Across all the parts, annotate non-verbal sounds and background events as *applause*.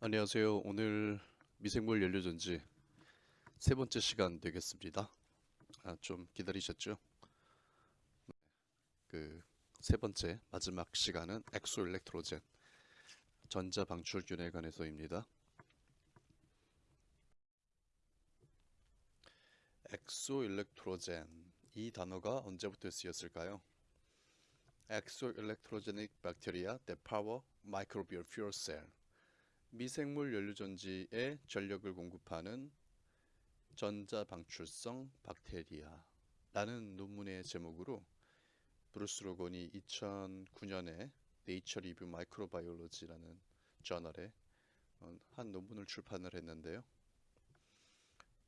안녕하세요. 오늘 미생물 연료 전지 세 번째 시간 되겠습니다. 아, 좀 기다리셨죠? 그 세 번째 마지막 시간은 Exoelectrogen 전자 방출균에 관해서입니다. Exoelectrogen 이 단어가 언제부터 쓰였을까요? Exoelectrogenic bacteria that power microbial fuel cell 미생물 연료전지에 전력을 공급하는 전자 방출성 박테리아라는 논문의 제목으로 브루스 로건이 2009년에 Nature Review Microbiology라는 저널에 어, 한 논문을 출판을 했는데요.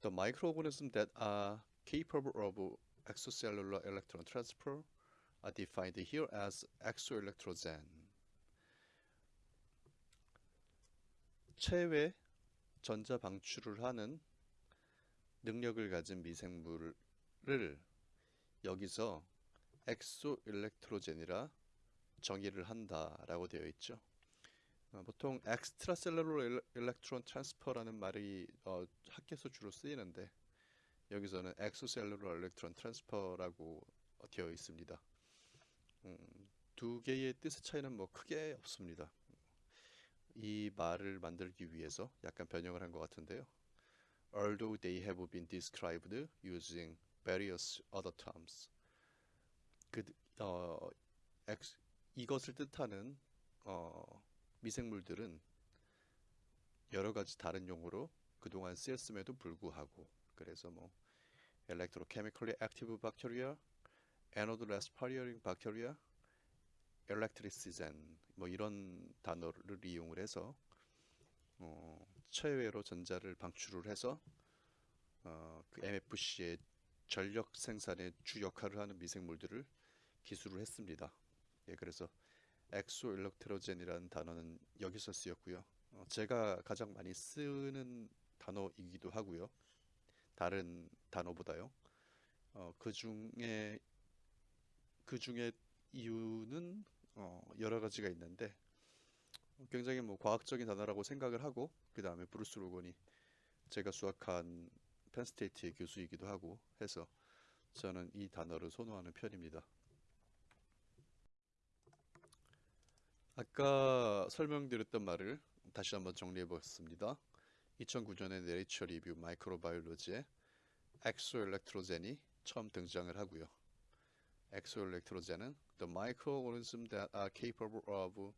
The microorganisms that are capable of extracellular electron transfer are defined here as exoelectrogen. 체외 전자 방출을 하는 능력을 가진 미생물을 여기서 exoelectrogen이라 정의를 한다라고 되어 있죠. 어, 보통 extracellular electron transfer라는 말이 어, 학계에서 주로 쓰이는데 여기서는 exocellular electron transfer라고 되어 있습니다. 음, 두 개의 뜻의 차이는 뭐 크게 없습니다. 이 말을 만들기 위해서 약간 변형을 한 것 같은데요. Although they have been described using various other terms. 그 어, 엑, 이것을 뜻하는 어, 미생물들은 여러 가지 다른 용어로 그동안 쓰였음에도 불구하고 그래서 뭐 electrochemically active bacteria, anode respiring bacteria, electricigen 뭐 이런 단어를 이용을 해서 어, 체외로 전자를 방출을 해서 어, 그 MFC의 전력 생산의 주 역할을 하는 미생물들을 기술을 했습니다. 예, 그래서 exoelectrogen이라는 단어는 여기서 쓰였고요. 어, 제가 가장 많이 쓰는 단어이기도 하고요. 다른 단어보다요. 어, 그 중에 그 중에 이유는 어, 여러 가지가 있는데 굉장히 뭐 과학적인 단어라고 생각을 하고 그 다음에 브루스 로건이 제가 수학한 Penn State의 교수이기도 하고 해서 저는 이 단어를 선호하는 편입니다. 아까 설명드렸던 말을 다시 한번 정리해 보겠습니다. 2009년에 Nature Review Microbiology에 exoelectrogen이 처음 등장을 하고요. Exoelectrogen은 the microorganisms that are capable of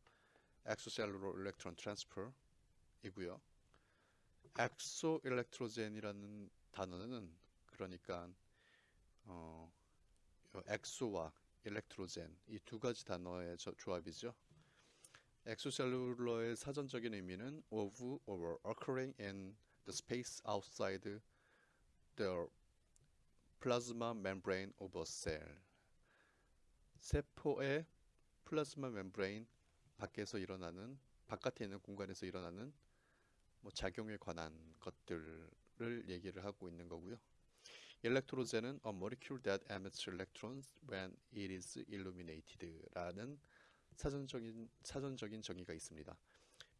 extracellular electron transfer 이고요. Exoelectrogen이라는 단어는 그러니까 어, exo와 electrogen 이 두 가지 단어의 저, 조합이죠. Exocellular의 사전적인 의미는 of or occurring in the space outside the plasma membrane of a cell. 세포의 plasma membrane 밖에서 일어나는 바깥에 있는 공간에서 일어나는 뭐 작용에 관한 것들을 얘기를 하고 있는 거고요. Electrogen은 a molecule that emits electrons when it is illuminated라는 사전적인 사전적인 정의가 있습니다.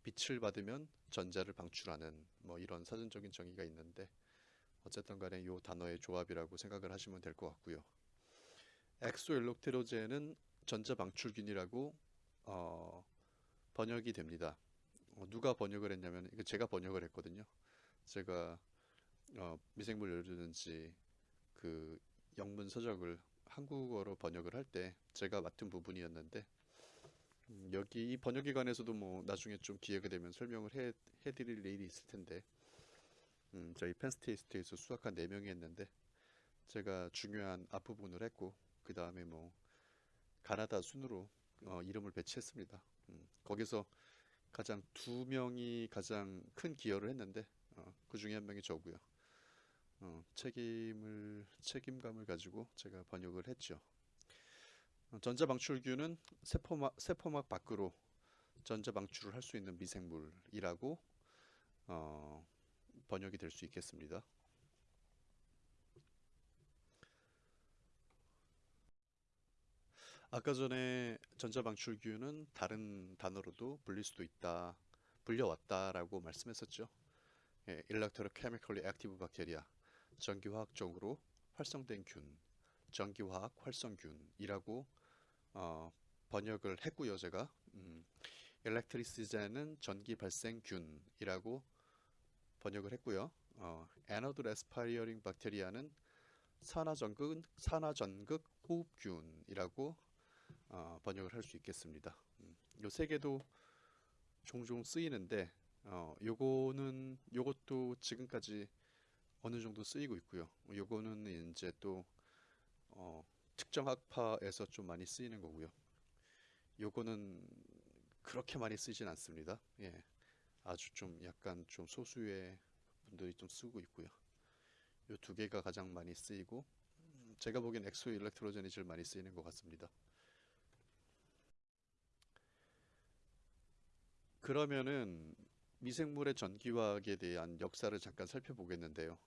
빛을 받으면 전자를 방출하는 뭐 이런 사전적인 정의가 있는데 어쨌든 간에 이 단어의 조합이라고 생각을 하시면 될 것 같고요. 엑소일록테로제는 전자 방출균이라고 어, 번역이 됩니다. 어, 누가 번역을 했냐면 이거 제가 번역을 했거든요. 제가 어, 미생물 열주든지 그 영문 서적을 한국어로 번역을 할 때 제가 맡은 부분이었는데 음, 여기 이 번역기관에서도 뭐 나중에 좀 기회가 되면 설명을 해, 해드릴 일이 있을 텐데 음, 저희 펜스테이스트에서 수학한 4명이 했는데 제가 중요한 앞부분을 했고 그 다음에 뭐 가나다 순으로 어, 이름을 배치했습니다. 음, 거기서 가장 두 명이 가장 큰 기여를 했는데 어, 그 중에 한 명이 저고요. 어, 책임을 책임감을 가지고 제가 번역을 했죠. 어, 전자 방출균은 세포막 세포막 밖으로 전자 방출을 할 수 있는 미생물이라고 어, 번역이 될 수 있겠습니다. 아까 전에 전자 방출균은 다른 단어로도 불릴 수도 있다. 불려왔다라고 말씀했었죠. 예, electrochemically active bacteria, 전기화학적으로 활성된 균, 전기화학 활성균이라고 어, 번역을 했고요, 제가. 음, electricity는 전기 발생균이라고 번역을 했고요. 어, anode respiring bacteria는 산화전극 산화전극 호흡균이라고 어, 번역을 할 수 있겠습니다. 음, 요세 개도 종종 쓰이는데 어, 요거는 요것도 지금까지 어느 정도 쓰이고 있고요. 요거는 이제 또 어, 특정 학파에서 좀 많이 쓰이는 거고요. 요거는 그렇게 많이 쓰진 않습니다. 예. 아주 좀 약간 좀 소수의 분들이 좀 쓰고 있고요. 요 두 개가 가장 많이 쓰이고 음, 제가 보기엔 exoelectrogen이 제일 많이 쓰이는 것 같습니다. 그러면은 미생물의 전기화학에 대한 역사를 잠깐 살펴보겠는데요.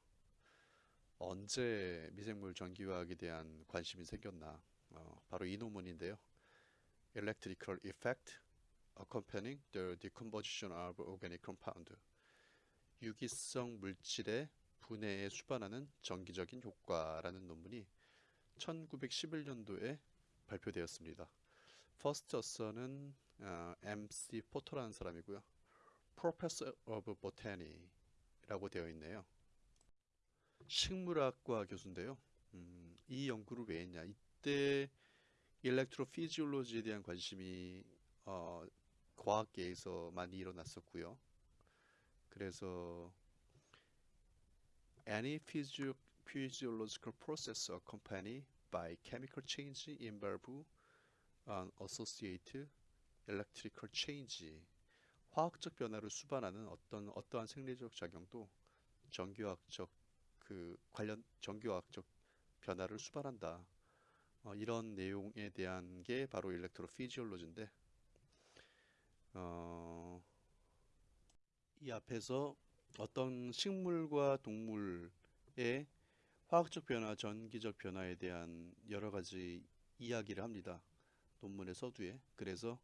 언제 미생물 전기화학에 대한 관심이 생겼나? 어, 바로 이 논문인데요. Electrical Effect Accompanying the Decomposition of Organic Compound. 유기성 물질의 분해에 수반하는 전기적인 효과라는 논문이 1911년도에 발표되었습니다. 퍼스터서는 어, MC 포터라는 사람이고요. Professor of Botany라고 되어 있네요. 식물학과 교수인데요. 음, 이 연구를 왜 했냐? 이때 일렉트로피지올로지에 대한 관심이 어, 과학계에서 많이 일어났었고요. 그래서 any physio physiological process accompanied by chemical change involve an associated electrical change. 화학적 변화를 수반하는 어떤 어떠한 생리적 작용도 전기화학적 그 관련 전기화학적 변화를 수반한다. 어, 이런 내용에 대한 게 바로 일렉트로 피지올로지인데 어, 이 앞에서 어떤 식물과 동물의 화학적 변화, 전기적 변화에 대한 여러 가지 이야기를 합니다. 논문의 서두에. 그래서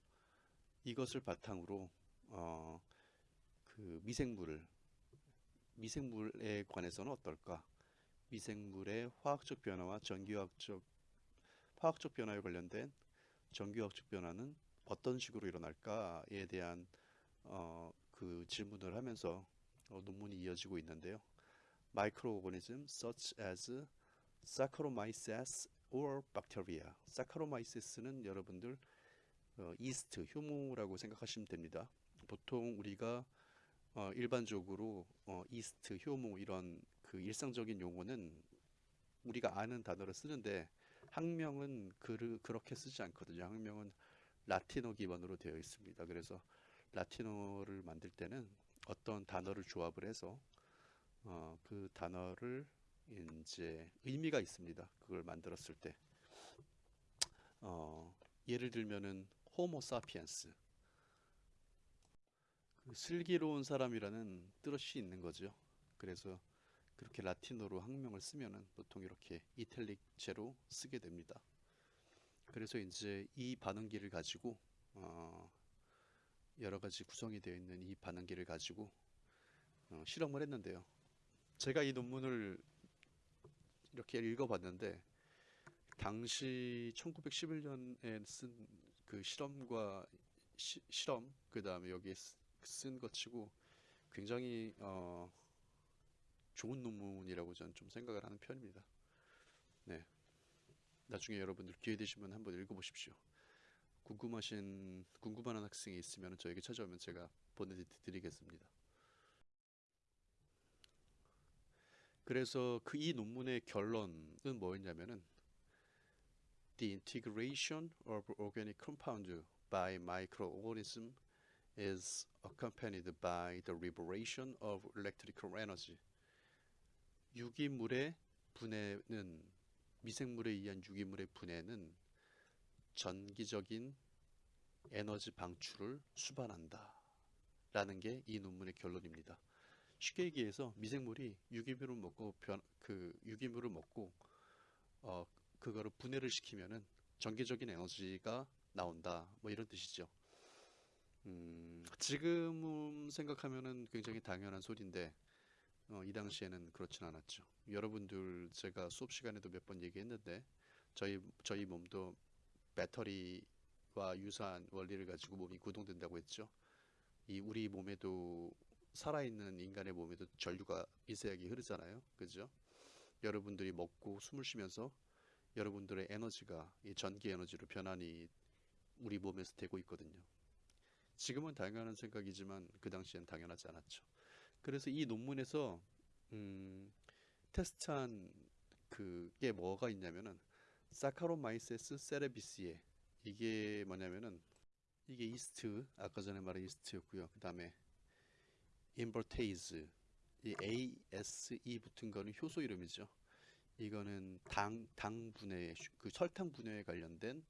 이것을 바탕으로 어, 그 미생물을 미생물에 관해서는 어떨까? 미생물의 화학적 변화와 전기화학적 화학적 변화에 관련된 전기화학적 변화는 어떤 식으로 일어날까에 대한 어, 그 질문을 하면서 어, 논문이 이어지고 있는데요. Microorganisms such as Saccharomyces or bacteria. Saccharomyces는 여러분들 어, 이스트, 효모라고 생각하시면 됩니다. 보통 우리가 어, 일반적으로 어, 이스트, 효모 이런 그 일상적인 용어는 우리가 아는 단어를 쓰는데 학명은 그, 그렇게 쓰지 않거든요. 학명은 라틴어 기반으로 되어 있습니다. 그래서 라틴어를 만들 때는 어떤 단어를 조합을 해서 어, 그 단어를 이제 의미가 있습니다. 그걸 만들었을 때 어, 예를 들면은 호모 사피엔스 그 슬기로운 사람이라는 뜻이 있는 거죠. 그래서 그렇게 라틴어로 학명을 쓰면은 보통 이렇게 이탈릭제로 쓰게 됩니다. 그래서 이제 이 반응기를 가지고 어, 여러 가지 구성이 되어 있는 이 반응기를 가지고 어, 실험을 했는데요. 제가 이 논문을 이렇게 읽어봤는데 당시 1911년에 쓴 그 실험과 시, 실험 그 다음에 여기에 쓴 것 치고 굉장히 어, 좋은 논문이라고 저는 좀 생각을 하는 편입니다. 네. 나중에 여러분들 기회 되시면 한번 읽어보십시오. 궁금하신 궁금한 학생이 있으면 저에게 찾아오면 제가 보내드리겠습니다. 그래서 그 이 논문의 결론은 뭐였냐면은 The integration of organic compound by microorganism is accompanied by the liberation of electrical energy. 유기물의 분해는 미생물에 의한 유기물의 분해는 전기적인 에너지 방출을 수반한다. 라는 게 이 논문의 결론입니다. 쉽게 얘기해서 미생물이 유기물을 먹고 변, 그 유기물을 먹고 어, 그거를 분해를 시키면은 전기적인 에너지가 나온다. 뭐 이런 뜻이죠. 음, 지금 생각하면은 굉장히 당연한 소리인데 어, 이 당시에는 그렇진 않았죠. 여러분들 제가 수업 시간에도 몇 번 얘기했는데 저희 저희 몸도 배터리와 유사한 원리를 가지고 몸이 구동된다고 했죠. 이 우리 몸에도 살아있는 인간의 몸에도 전류가 미세하게 흐르잖아요. 그죠? 여러분들이 먹고 숨을 쉬면서 여러분들의 에너지가 이 전기 에너지로 변환이 우리 몸에서 되고 있거든요. 지금은 당연한 생각이지만 그 당시엔 당연하지 않았죠. 그래서 이 논문에서 음, 테스트한 그게 뭐가 있냐면은 Saccharomyces cerevisiae 이게 뭐냐면은 이게 이스트 아까 전에 말한 이스트였고요. 그 다음에 invertase 이 ASE 붙은 거는 효소 이름이죠. 이거는 당 당 분해 그 설탕 분해에 관련된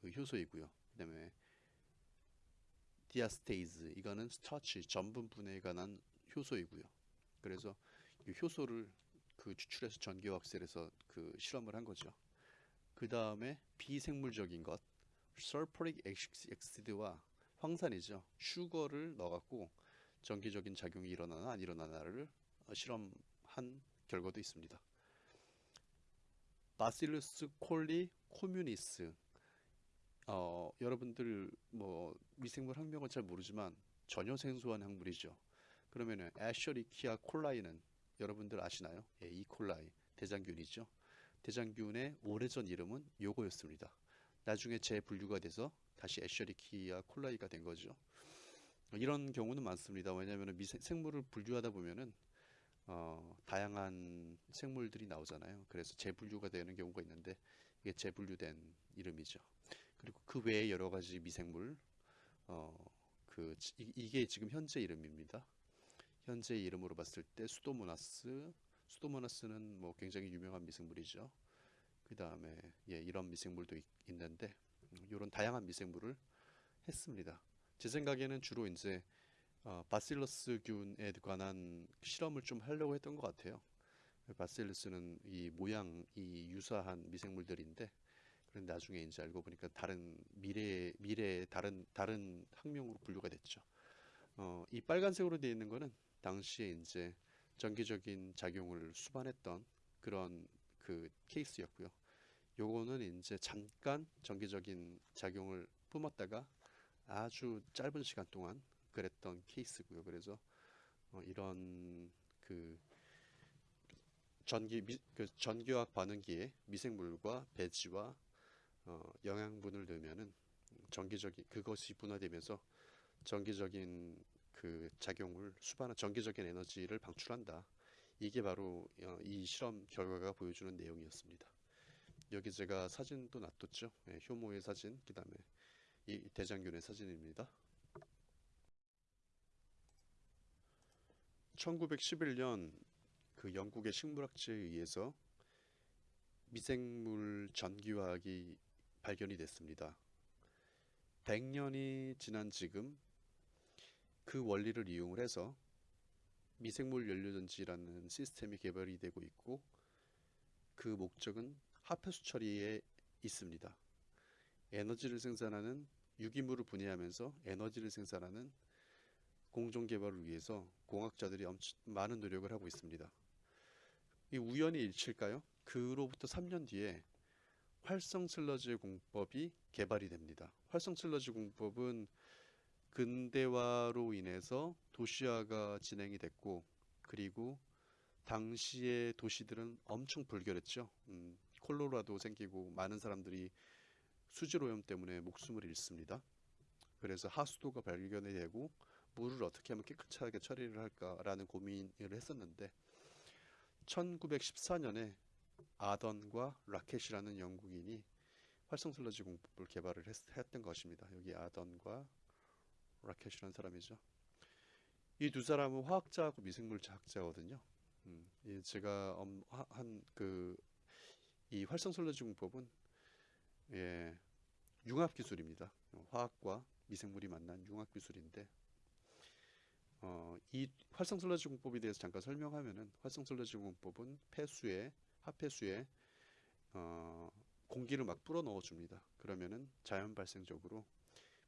그 효소이고요. 그 다음에 diastase 이거는 starch 전분 분해에 관한 효소이고요. 그래서 이 효소를 그 추출해서 전기화학 셀에서 그 실험을 한 거죠. 그 다음에 비생물적인 것, sulfuric acid와 황산이죠. sugar를 넣어갖고 전기적인 작용이 일어나나 안 일어나나를 어, 실험한 결과도 있습니다. Bacillus coli communis 어, 여러분들 뭐 미생물 학명은 잘 모르지만 전혀 생소한 학물이죠. 그러면은 애셔리키아 콜라이는 여러분들 아시나요? 예, 이콜라이 대장균이죠. 대장균의 오래전 이름은 요거였습니다. 나중에 재분류가 돼서 다시 애셔리키아 콜라이가 된 거죠. 이런 경우는 많습니다. 왜냐하면 생물을 분류하다 보면은 어, 다양한 생물들이 나오잖아요. 그래서 재분류가 되는 경우가 있는데 이게 재분류된 이름이죠. 그리고 그 외에 여러 가지 미생물 어, 그 이, 이게 지금 현재 이름입니다. 현재 이름으로 봤을 때 수도모나스 수도모나스는 뭐 굉장히 유명한 미생물이죠. 그 다음에 예, 이런 미생물도 있, 있는데 이런 다양한 미생물을 했습니다. 제 생각에는 주로 이제 어, 바실러스균에 관한 실험을 좀 하려고 했던 것 같아요. 바실러스는 이 모양이 유사한 미생물들인데 그런데 나중에 이제 알고 보니까 다른 미래 미래의 다른 다른 학명으로 분류가 됐죠. 어, 이 빨간색으로 되어 있는 거는 당시에 이제 전기적인 작용을 수반했던 그런 그 케이스였고요. 요거는 이제 잠깐 전기적인 작용을 뿜었다가 아주 짧은 시간 동안 그랬던 케이스고요. 그래서 어, 이런 그 전기 미, 그 전기화학 반응기에 미생물과 배지와 어, 영양분을 넣으면은 전기적인 그것이 분화되면서 전기적인 그 작용을 수반한 전기적인 에너지를 방출한다. 이게 바로 어, 이 실험 결과가 보여주는 내용이었습니다. 여기 제가 사진도 놔뒀죠. 예, 효모의 사진, 그 다음에 이 대장균의 사진입니다. 1911년 그 영국의 식물학자에 의해서 미생물 전기화학이 발견이 됐습니다. 100년이 지난 지금 그 원리를 이용을 해서 미생물 연료전지라는 시스템이 개발이 되고 있고 그 목적은 하폐수 처리에 있습니다. 에너지를 생산하는 유기물을 분해하면서 에너지를 생산하는 공정 개발을 위해서 공학자들이 엄청 많은 노력을 하고 있습니다. 이 우연히 일치일까요? 그로부터 3년 뒤에 활성 슬러지 공법이 개발이 됩니다. 활성 슬러지 공법은 근대화로 인해서 도시화가 진행이 됐고 그리고 당시의 도시들은 엄청 불결했죠. 음, 콜로라도 생기고 많은 사람들이 수질 오염 때문에 목숨을 잃습니다. 그래서 하수도가 발견이 되고 물을 어떻게 하면 깨끗하게 처리를 할까라는 고민을 했었는데 1914년에 아던과 라켓이라는 영국인이 활성 슬러지 공법을 개발을 했, 던 것입니다. 여기 아던과 라켓이라는 사람이죠. 이 두 사람은 화학자하고 미생물학자거든요. 음, 제가 한그 이 활성 슬러지 공법은 예, 융합 기술입니다. 화학과 미생물이 만난 융합 기술인데 어, 이 활성 슬러지 공법에 대해서 잠깐 설명하면은 활성 슬러지 공법은 폐수에 하폐수에 어, 공기를 막 불어 넣어 줍니다. 그러면은 자연 발생적으로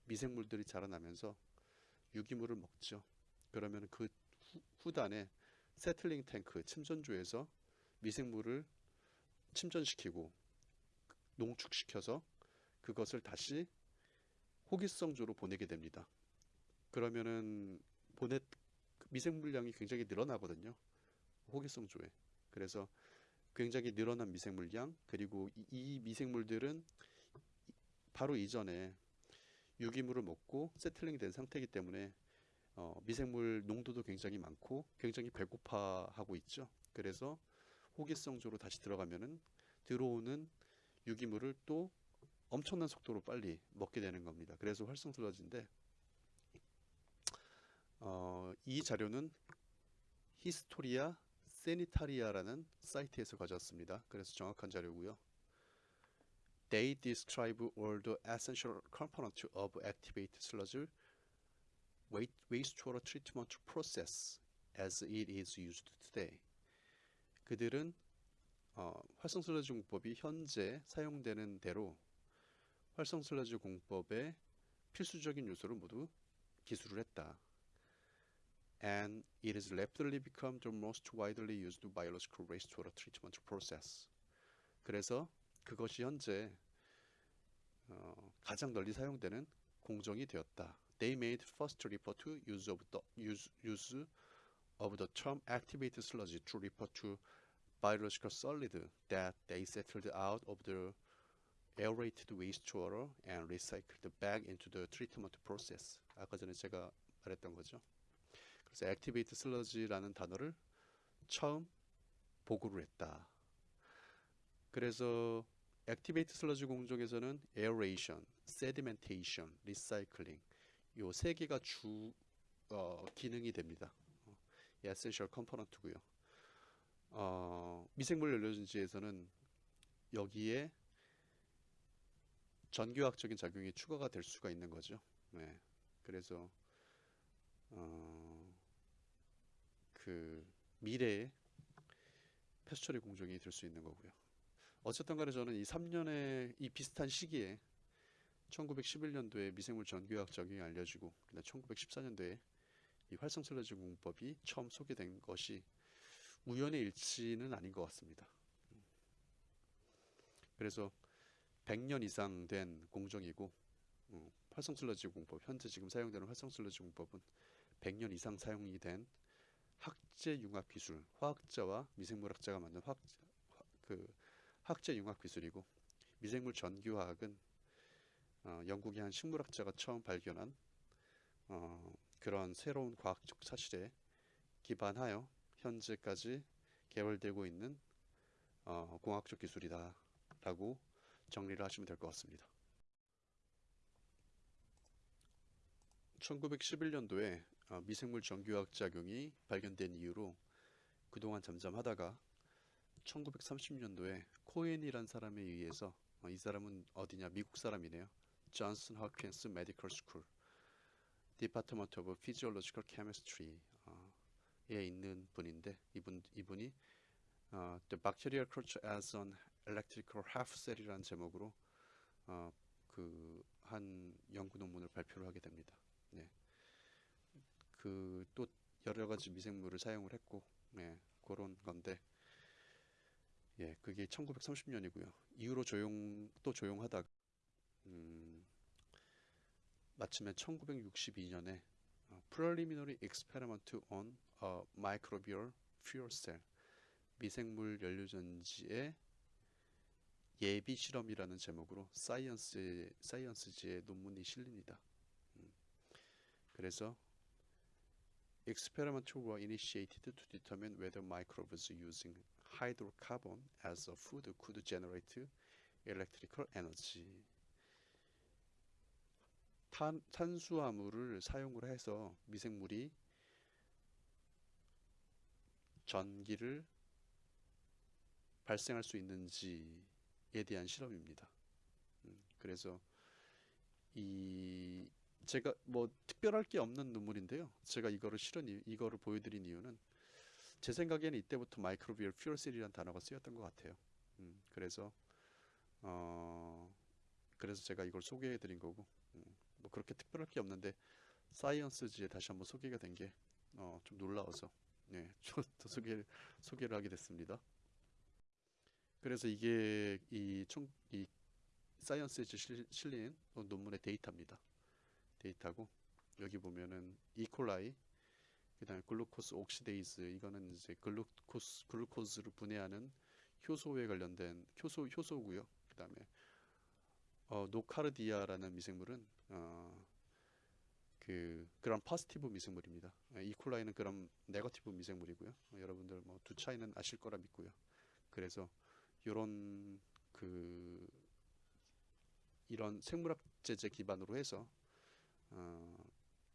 미생물들이 자라나면서 유기물을 먹죠. 그러면 그 후, 후단에 세틀링 탱크 침전조에서 미생물을 침전시키고 농축시켜서 그것을 다시 호기성조로 보내게 됩니다. 그러면은 보내 미생 물량이 굉장히 늘어나거든요. 호기성 조에. 그래서 굉장히 늘어난 미생 물량 그리고 이, 이 미생물들은 바로 이전에 유기물을 먹고 세틀링 된 상태이기 때문에 어, 미생물 농도도 굉장히 많고 굉장히 배고파하고 있죠. 그래서 호기성조로 다시 들어가면은 들어오는 유기물을 또 엄청난 속도로 빨리 먹게 되는 겁니다. 그래서 활성슬러지인데 어, 이 자료는 Historia Sanitaria라는 사이트에서 가져왔습니다. 그래서 정확한 자료고요. They describe all the essential components of activated sludge wastewater treatment process as it is used today. 그들은 어, 활성 슬러지 공법이 현재 사용되는 대로 활성 슬러지 공법의 필수적인 요소를 모두 기술을 했다. And it has rapidly become the most widely used biological wastewater treatment process. 그래서 그것이 현재 어, 가장 널리 사용되는 공정이 되었다. They made first report to use of the use, use of the term activated sludge to refer to biological solid that they settled out of the aerated wastewater and recycled back into the treatment process. 아까 전에 제가 말했던 거죠. 그래서 activate sludge라는 단어를 처음 보고를 했다. 그래서 activated sludge 공정에서는 aeration, sedimentation, recycling 요 세 개가 주 어, 기능이 됩니다. 어, essential component고요. 어, 미생물 연료전지에서는 여기에 전기화학적인 작용이 추가가 될 수가 있는 거죠. 네. 그래서 어, 그 미래의 폐수 처리 공정이 될 수 있는 거고요. 어쨌든 간에 저는 이 3년의 이 비슷한 시기에 1911년도에 미생물 전기화학 적용이 알려지고 그다음 1914년도에 이 활성 슬러지 공법이 처음 소개된 것이 우연의 일치는 아닌 것 같습니다. 그래서 100년 이상 된 공정이고 어, 활성 슬러지 공법 현재 지금 사용되는 활성 슬러지 공법은 100년 이상 사용이 된 학제 융합 기술 화학자와 미생물학자가 만든 화학 그 학제 융합 기술이고 미생물 전기화학은 어, 영국의 한 식물학자가 처음 발견한 어, 그런 새로운 과학적 사실에 기반하여 현재까지 개발되고 있는 어, 공학적 기술이다 라고 정리를 하시면 될 것 같습니다. 1911년도에 어, 미생물 전기화학 작용이 발견된 이후로 그동안 잠잠 하다가 1930년도에 코엔이란 사람에 의해서 어, 이 사람은 어디냐 미국 사람이네요. Johns Hopkins Medical School Department of Physiological Chemistry에 있는 분인데 이분 이분이 어, The Bacterial Culture as an Electrical Half Cell이라는 제목으로 어, 그한 연구 논문을 발표를 하게 됩니다. 네. 그 또 여러 가지 미생물을 사용을 했고 네, 그런 건데 예, 그게 1930년이고요. 이후로 조용 또 조용하다가 음, 마침내 1962년에 어, Preliminary Experiment on a Microbial Fuel Cell 미생물 연료전지의 예비 실험이라는 제목으로 사이언스 사이언스지에 논문이 실립니다. 음, 그래서 experiments were initiated to determine whether microbes using hydrocarbon as a food could generate electrical energy. 탄, 탄수화물을 사용을 해서 미생물이 전기를 발생할 수 있는지에 대한 실험입니다. 음, 그래서 이 제가 뭐 특별할 게 없는 눈물인데요. 제가 이거를 실은 이- 이거를 보여드린 이유는 제 생각에는 이때부터 마이크로비얼 퓨어셀이라는 단어가 쓰였던 것 같아요. 음, 그래서 어 그래서 제가 이걸 소개해드린 거고 음, 뭐 그렇게 특별할 게 없는데 Science지에 다시 한번 소개가 된게 어, 좀 놀라워서 네, *laughs* 저도 소개를 소개를 하게 됐습니다. 그래서 이게 이 총 이 Science에 실- 실린 논문의 데이터입니다. 데이터고 여기 보면은 E. coli 그 다음에 glucose oxidase 이거는 이제 글루코스 글루코스를 분해하는 효소에 관련된 효소 효소고요. 그 다음에 어, Nocardia라는 미생물은 어, 그 Gram positive 미생물입니다. 어, E. coli는 Gram negative 미생물이고요. 어, 여러분들 뭐 두 차이는 아실 거라 믿고요. 그래서 요런 그 이런 생물학 제제 기반으로 해서 어,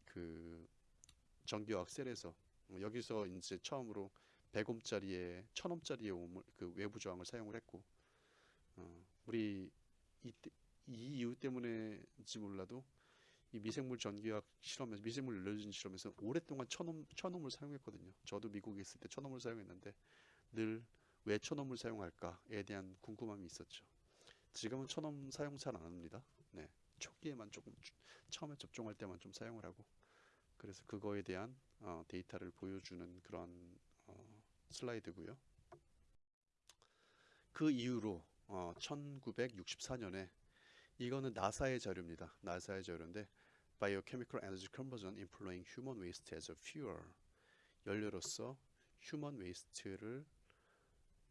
그 전기화학 셀에서 어, 여기서 이제 처음으로 100옴짜리에 1000옴짜리의 옴을 그 외부 저항을 사용을 했고 어, 우리 이, 이 이유 때문에인지 몰라도 이 미생물 전기학 실험에서 미생물 알려진 실험에서 오랫동안 천옴 천옴을 사용했거든요. 저도 미국에 있을 때 천옴을 사용했는데 늘 왜 천옴을 사용할까에 대한 궁금함이 있었죠. 지금은 천옴 사용 잘 안 합니다. 네, 초기에만 조금 주- 처음에 접종할 때만 좀 사용을 하고 그래서 그거에 대한 어, 데이터를 보여주는 그런 어, 슬라이드고요. 그 이후로 어, 1964년에 이거는 나사의 자료입니다. 나사의 자료인데 Biochemical Energy Conversion Employing Human Waste as a Fuel 연료로서 휴먼 웨이스트를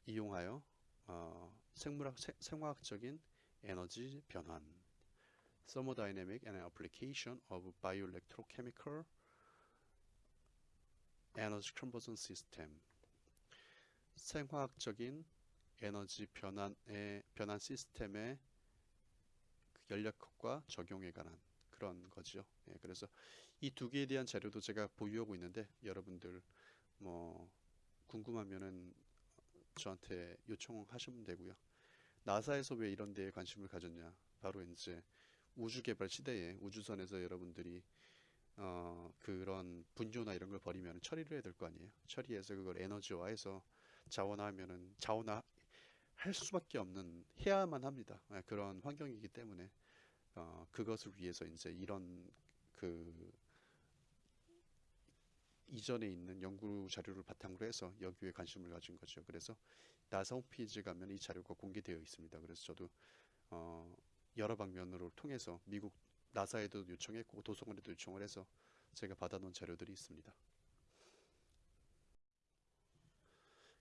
이용하여 어, 생물학 세- 생화학적인 에너지 변환 Thermodynamic and Application of Bioelectrochemical Energy Conversion System 생화학적인 에너지 변환의 변환 시스템의 그 연력학과 적용에 관한 그런 거죠. 예, 그래서 이 두 개에 대한 자료도 제가 보유하고 있는데 여러분들 뭐 궁금하면은 저한테 요청하시면 되고요. 나사에서 왜 이런 데에 관심을 가졌냐? 바로 이제 우주 개발 시대에 우주선에서 여러분들이 어 그런 분조나 이런 걸 버리면 처리를 해야 될 거 아니에요. 처리해서 그걸 에너지화해서 자원화하면은 자원화 할 수밖에 없는 해야만 합니다. 예, 그런 환경이기 때문에 어, 그것을 위해서 이제 이런 그 이전에 있는 연구 자료를 바탕으로 해서 여기에 관심을 가진 거죠. 그래서 나사 홈페이지 가면 이 자료가 공개되어 있습니다. 그래서 저도 어, 여러 방면으로 통해서 미국 나사에도 요청했고 도서관에도 요청을 해서 제가 받아놓은 자료들이 있습니다.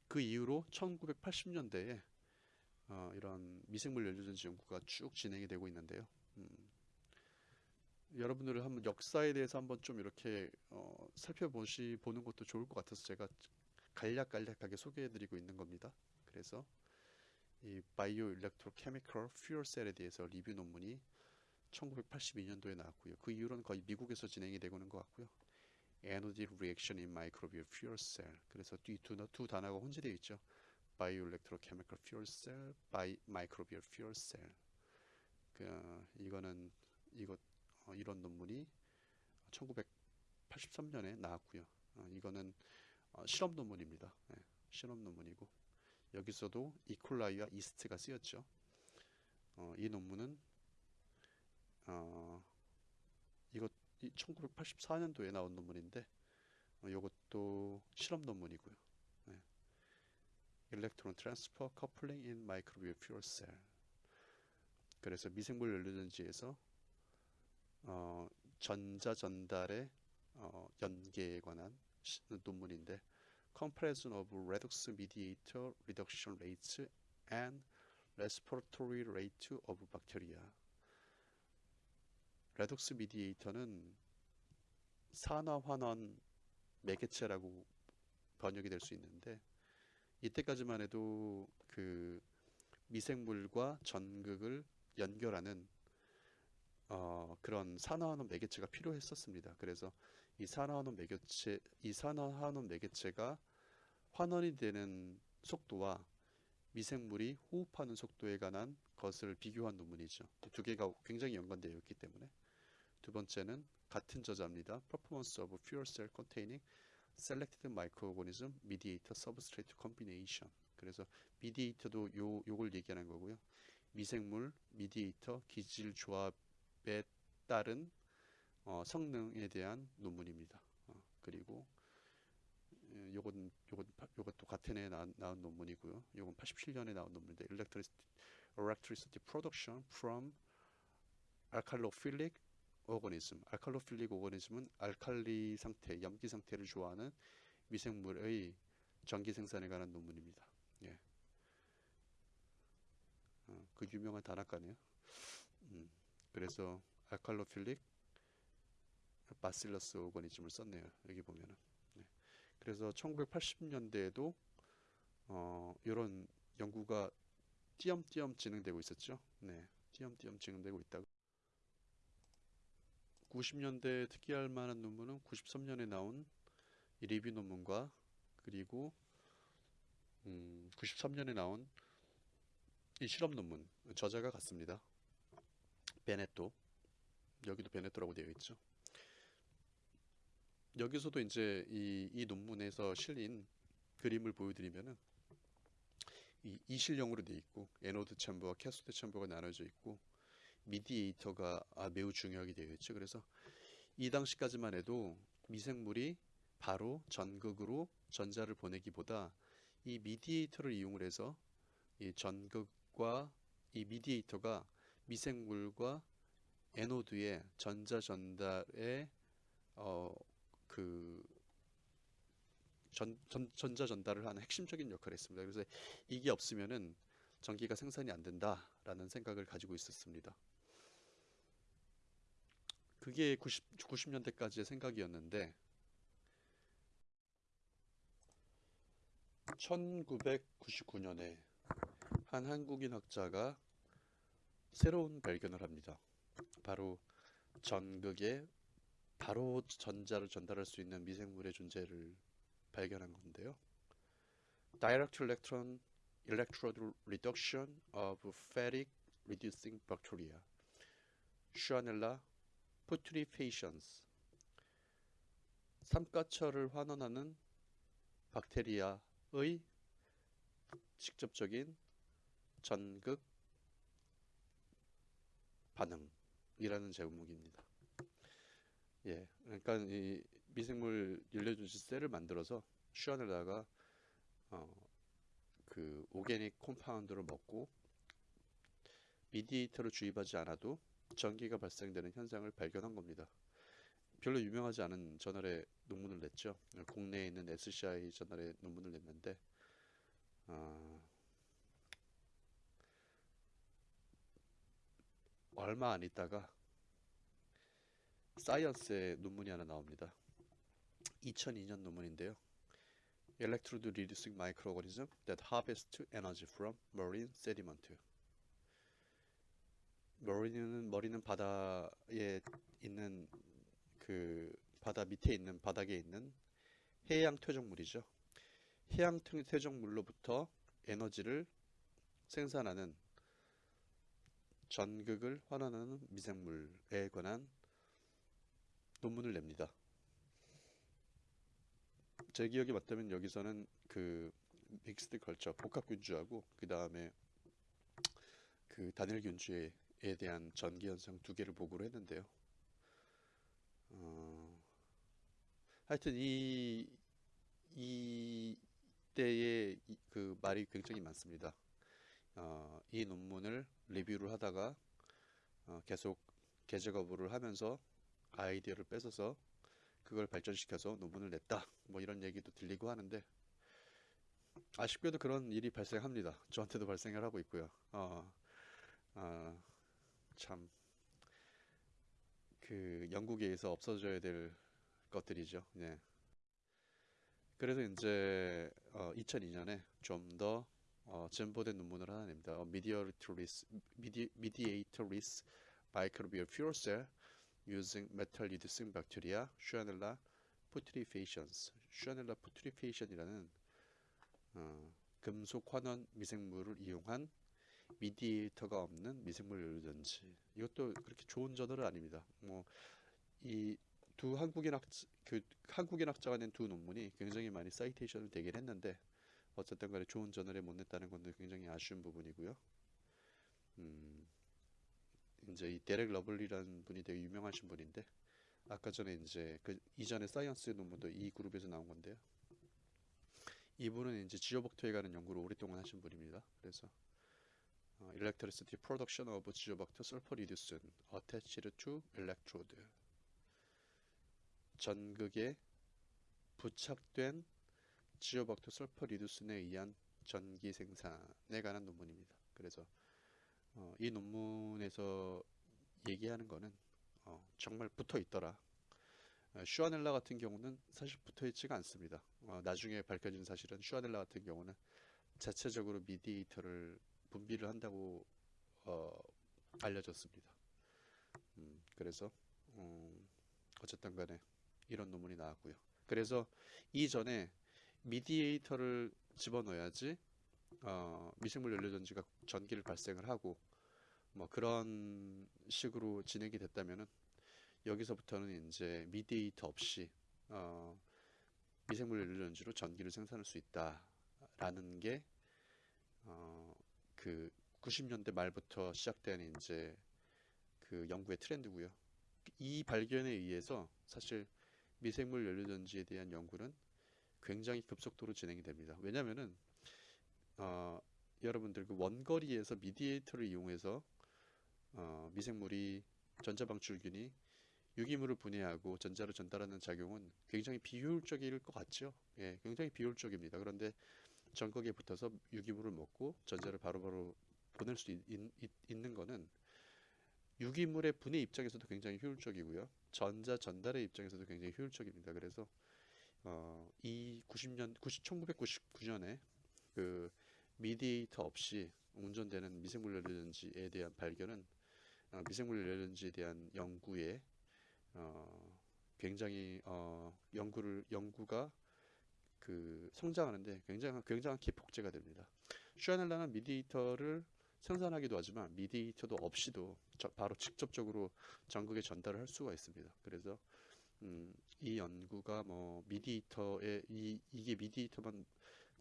그 이후로 1980년대에 어, 이런 미생물 연료전지 연구가 쭉 진행이 되고 있는데요. 음, 여러분들은 한번 역사에 대해서 한번 좀 이렇게 어, 살펴보시 보는 것도 좋을 것 같아서 제가 간략간략하게 소개해드리고 있는 겁니다. 그래서 이 bioelectrochemical fuel cell에 대해서 리뷰 논문이 1982년도에 나왔고요. 그 이후로는 거의 미국에서 진행이 되고 있는 것 같고요. Energy reaction in microbial fuel cell. 그래서 이두 두 단어가 혼재되어 있죠. bioelectrochemical fuel cell, bi- microbial fuel cell. 그 이거는 이거 어, 이런 논문이 1983년에 나왔고요. 어, 이거는 어, 실험 논문입니다. 예, 실험 논문이고 여기서도 이콜라이와 이스트가 쓰였죠. 어, 이 논문은 어, 이것 1984년도에 나온 논문인데 어, 이것도 실험 논문이고요. 예. Electron Transfer Coupling in Microbial Fuel Cell. 그래서 미생물 연료전지에서 어, 전자 전달의 어, 연계에 관한 시- 논문인데 Comparison of Redox Mediator Reduction Rates and Respiratory Rate of Bacteria. redox mediator는 산화환원 매개체라고 번역이 될 수 있는데 이때까지만 해도 그 미생물과 전극을 연결하는 어, 그런 산화환원 매개체가 필요했었습니다. 그래서 이 산화환원 매개체, 이 산화환원 매개체가 환원이 되는 속도와 미생물이 호흡하는 속도에 관한 것을 비교한 논문이죠. 두 개가 굉장히 연관되어 있기 때문에 두 번째는 같은 저자입니다. Performance of fuel cell containing selected microorganism mediator substrate combination. 그래서 미디에이터도 요 요걸 얘기하는 거고요. 미생물 미디에이터 기질 조합에 따른 어, 성능에 대한 논문입니다. 어, 그리고 예, 요건 요건 파- 요것도 같은 해에 나, 나온 논문이고요. 요건 87년에 나온 논문인데 Electricity, Electricity Production from Alkalophilic Organism. 알칼로필릭 오거니즘은 알칼리 상태, 염기 상태를 좋아하는 미생물의 전기 생산에 관한 논문입니다. 예. 어, 그 유명한 단학가네요. 음, 그래서 알칼로필릭 바실러스 오거니즘을 썼네요. 여기 보면은. 네. 그래서 1980년대에도 어, 이런 연구가 띄엄띄엄 진행되고 있었죠. 네, 띄엄띄엄 진행되고 있다가 90년대 특이할 만한 논문은 93년에 나온 이 리뷰 논문과 그리고 음, 93년에 나온 이 실험 논문 저자가 같습니다. 베네토 여기도 베네토라고 되어 있죠. 여기서도 이제 이, 이 논문에서 실린 그림을 보여드리면은 이 이실형으로 되어 있고 anode chamber와 cathode chamber가 나눠져 있고 미디에이터가 아, 매우 중요하게 되어 있죠. 그래서 이 당시까지만 해도 미생물이 바로 전극으로 전자를 보내기보다 이 미디에이터를 이용을 해서 이 전극과 이 미디에이터가 미생물과 에노드의 전자 전달에 어 그 전, 전, 전자 전달을 하는 핵심적인 역할을 했습니다. 그래서 이게 없으면은 전기가 생산이 안 된다라는 생각을 가지고 있었습니다. 그게 90, 90년대까지의 생각이었는데 1999년에 한 한국인 학자가 새로운 발견을 합니다. 바로 전극에 바로 전자를 전달할 수 있는 미생물의 존재를 발견한 건데요. Direct electron electrode reduction of phatic reducing bacteria, Schwanella putrefaciens. 삼가철을 환원하는 박테리아의 직접적인 전극 반응이라는 제목입니다. 예, 그러니까 이 미생물 일레주스 셀을 만들어서 슈아넬라가 어, 그 오게닉 콤파운드를 먹고 미디에이터를 주입하지 않아도 전기가 발생되는 현상을 발견한 겁니다. 별로 유명하지 않은 저널에 논문을 냈죠. 국내에 있는 SCI 저널에 논문을 냈는데 어, 얼마 안 있다가 사이언스의 논문이 하나 나옵니다. 2002년 논문인데요. Electrode reducing microorganism that harvest energy from marine sediment. 머리는 머리는 바다에 있는 그 바다 밑에 있는 바닥에 있는 해양 퇴적물이죠. 해양 퇴- 퇴적물로부터 에너지를 생산하는 전극을 환원하는 미생물에 관한 논문을 냅니다. 제 기억이 맞다면 여기서는 그 믹스드 걸쳐 복합균주하고 그 다음에 그 단일균주에 대한 전기 현상 두 개를 보고를 했는데요. 어, 하여튼 이 이때의 이- 그 말이 굉장히 많습니다. 어, 이 논문을 리뷰를 하다가 어, 계속 계제 거부를 하면서 아이디어를 뺏어서 그걸 발전시켜서 논문을 냈다. 뭐 이런 얘기도 들리고 하는데 아쉽게도 그런 일이 발생합니다. 저한테도 발생을 하고 있고요. 어, 어, 참, 그 영국에서 없어져야 될 것들이죠. 네. 그래서 이제 어, 2002년에 좀더 어, 진보된 논문을 하나 냅니다. 어, Mediatoris, Medi- Mediatoris Microbial Fuel Cell using Metal Reducing Bacteria, Schwanella putrefaciens. Schwanella putrefacien이라는 어, 금속 환원 미생물을 이용한 mediator가 없는 미생물 연료전지. 이것도 그렇게 좋은 저널은 아닙니다. 뭐 이 두 한국인 학그 한국인 학자가 낸 두 논문이 굉장히 많이 citation을 되긴 했는데 어쨌든 간에 좋은 저널에 못 냈다는 건 굉장히 아쉬운 부분이고요. 음, 이제 이 데렉 러블리라는 분이 되게 유명하신 분인데 아까 전에 이제 그 이전에 Science 논문도 이 그룹에서 나온 건데요. 이분은 이제 지오박터에 관한 연구를 오랫동안 하신 분입니다. 그래서 어, electricity production of 지오박터 sulfur reducing attached to electrode 전극에 부착된 지오박터 설퍼 리두슨에 의한 전기 생산에 관한 논문입니다. 그래서 어, 이 논문에서 얘기하는 거는 어, 정말 붙어 있더라. 어, 슈아넬라 같은 경우는 사실 붙어 있지가 않습니다. 어, 나중에 밝혀진 사실은 슈아넬라 같은 경우는 자체적으로 미디에이터를 분비를 한다고 어, 알려졌습니다. 음, 그래서 음, 어쨌든 간에 이런 논문이 나왔고요. 그래서 이전에 미디에이터를 집어넣어야지 어, 미생물 연료전지가 전기를 발생을 하고 뭐 그런 식으로 진행이 됐다면은 여기서부터는 이제 미디에이터 없이 어, 미생물 연료전지로 전기를 생산할 수 있다라는 게 어, 그 90년대 말부터 시작된 이제 그 연구의 트렌드고요. 이 발견에 의해서 사실 미생물 연료전지에 대한 연구는 굉장히 급속도로 진행이 됩니다. 왜냐면은 어, 여러분들 그 원거리에서 미디에이터를 이용해서 어, 미생물이 전자방출균이 유기물을 분해하고 전자를 전달하는 작용은 굉장히 비효율적일 것 같죠. 예, 굉장히 비효율적입니다. 그런데 전극에 붙어서 유기물을 먹고 전자를 바로 바로 보낼 수 있, 있, 있는 거는 유기물의 분해 입장에서도 굉장히 효율적이고요. 전자 전달의 입장에서도 굉장히 효율적입니다. 그래서 어, 이 90년 90, 1999년에 그 미디에이터 없이 운전되는 미생물 연료전지에 대한 발견은 어, 미생물 연료전지에 대한 연구에 어, 굉장히 어, 연구를 연구가 그 성장하는데 굉장한 굉장한 기폭제가 됩니다. 슈아넬라는 미디에이터를 생산하기도 하지만 미디에이터도 없이도 저- 바로 직접적으로 전극에 전달을 할 수가 있습니다. 그래서 음, 이 연구가 뭐 미디에이터에 이 이게 미디에이터만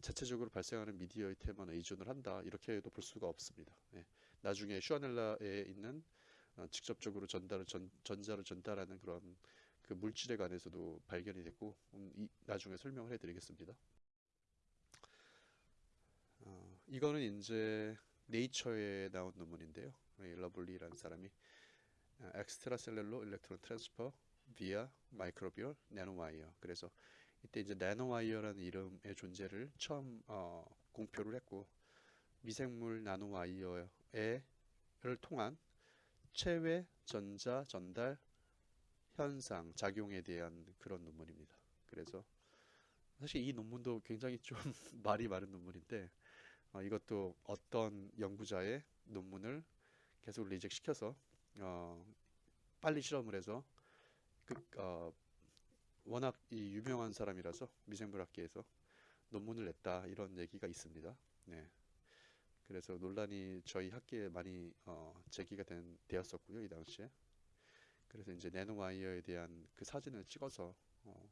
자체적으로 발생하는 mediator에만 의존을 한다 이렇게도 볼 수가 없습니다. 예. 나중에 Shewanella에 있는 어, 직접적으로 전달을 전, 전자를 전달하는 그런 그 물질에 관해서도 발견이 됐고 음, 이, 나중에 설명을 해드리겠습니다. 어, 이거는 이제 네이처에 나온 논문인데요. 이 러블리라는 사람이 extracellular electron transfer via microbial nanowire. 그래서 이때 이제 나노와이어라는 이름의 존재를 처음 어, 공표를 했고 미생물 나노와이어를 통한 체외 전자 전달 현상 작용에 대한 그런 논문입니다. 그래서 사실 이 논문도 굉장히 좀 *laughs* 말이 많은 논문인데 어, 이것도 어떤 연구자의 논문을 계속 리젝 시켜서 어, 빨리 실험을 해서 그, 어, 워낙 이 유명한 사람이라서 미생물학계에서 논문을 냈다 이런 얘기가 있습니다. 네. 그래서 논란이 저희 학계에 많이 어, 제기가 된, 되었었고요 이 당시에. 그래서 이제 나노와이어에 대한 그 사진을 찍어서 어,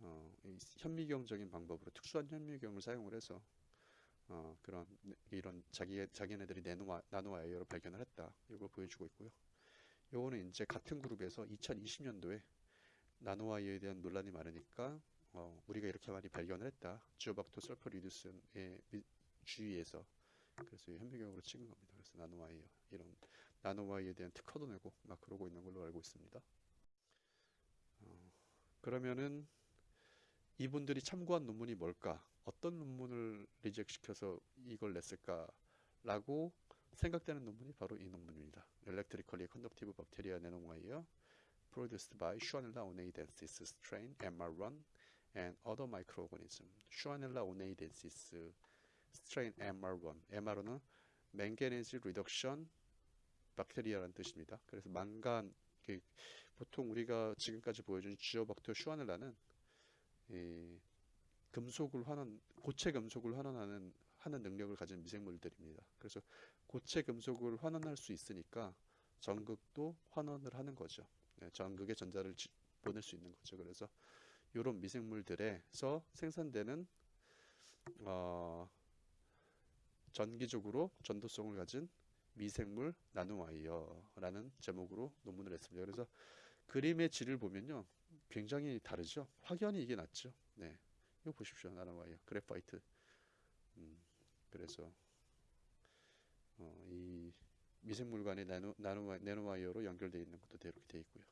어, 이 현미경적인 방법으로 특수한 현미경을 사용을 해서 어, 그런 네- 이런 자기 자기네들이 나노와, 나노와이어를 발견을 했다 이걸 보여주고 있고요. 요거는 이제 같은 그룹에서 2020년도에 나노와이어에 대한 논란이 많으니까 어, 우리가 이렇게 많이 발견을 했다. 지오박토 설퍼 리두슨의 미- 주위에서 그래서 이 현미경으로 찍은 겁니다. 그래서 나노와이어 이런 나노와이어에 대한 특허도 내고 막 그러고 있는 걸로 알고 있습니다. 어, 그러면은 이분들이 참고한 논문이 뭘까? 어떤 논문을 리젝 시켜서 이걸 냈을까라고 생각되는 논문이 바로 이 논문입니다. Electrically Conductive Bacteria Nanowire Produced by Schwanella oneadensis strain MR1 and Other Microorganisms. Schwanella oneadensis strain MR1. MR는 Manganese Reduction Bacteria라는 뜻입니다. 그래서 망간 그 보통 우리가 지금까지 보여준 지오박터 슈아넬라는 이 금속을 환원 고체 금속을 환원하는 하는 능력을 가진 미생물들입니다. 그래서 고체 금속을 환원할 수 있으니까 전극도 환원을 하는 거죠. 네, 전극에 전자를 지- 보낼 수 있는 거죠. 그래서 이런 미생물들에서 생산되는 어, 전기적으로 전도성을 가진 미생물 나노와이어라는 제목으로 논문을 했습니다. 그래서 그림의 질을 보면요. 굉장히 다르죠. 확연히 이게 낫죠. 네. 이거 보십시오. 나노와이어. 그래파이트. 음, 그래서 어, 이 미생물관의 나노, 나노, 나노와이어로 연결되어 있는 것도 이렇게 되어 있고요.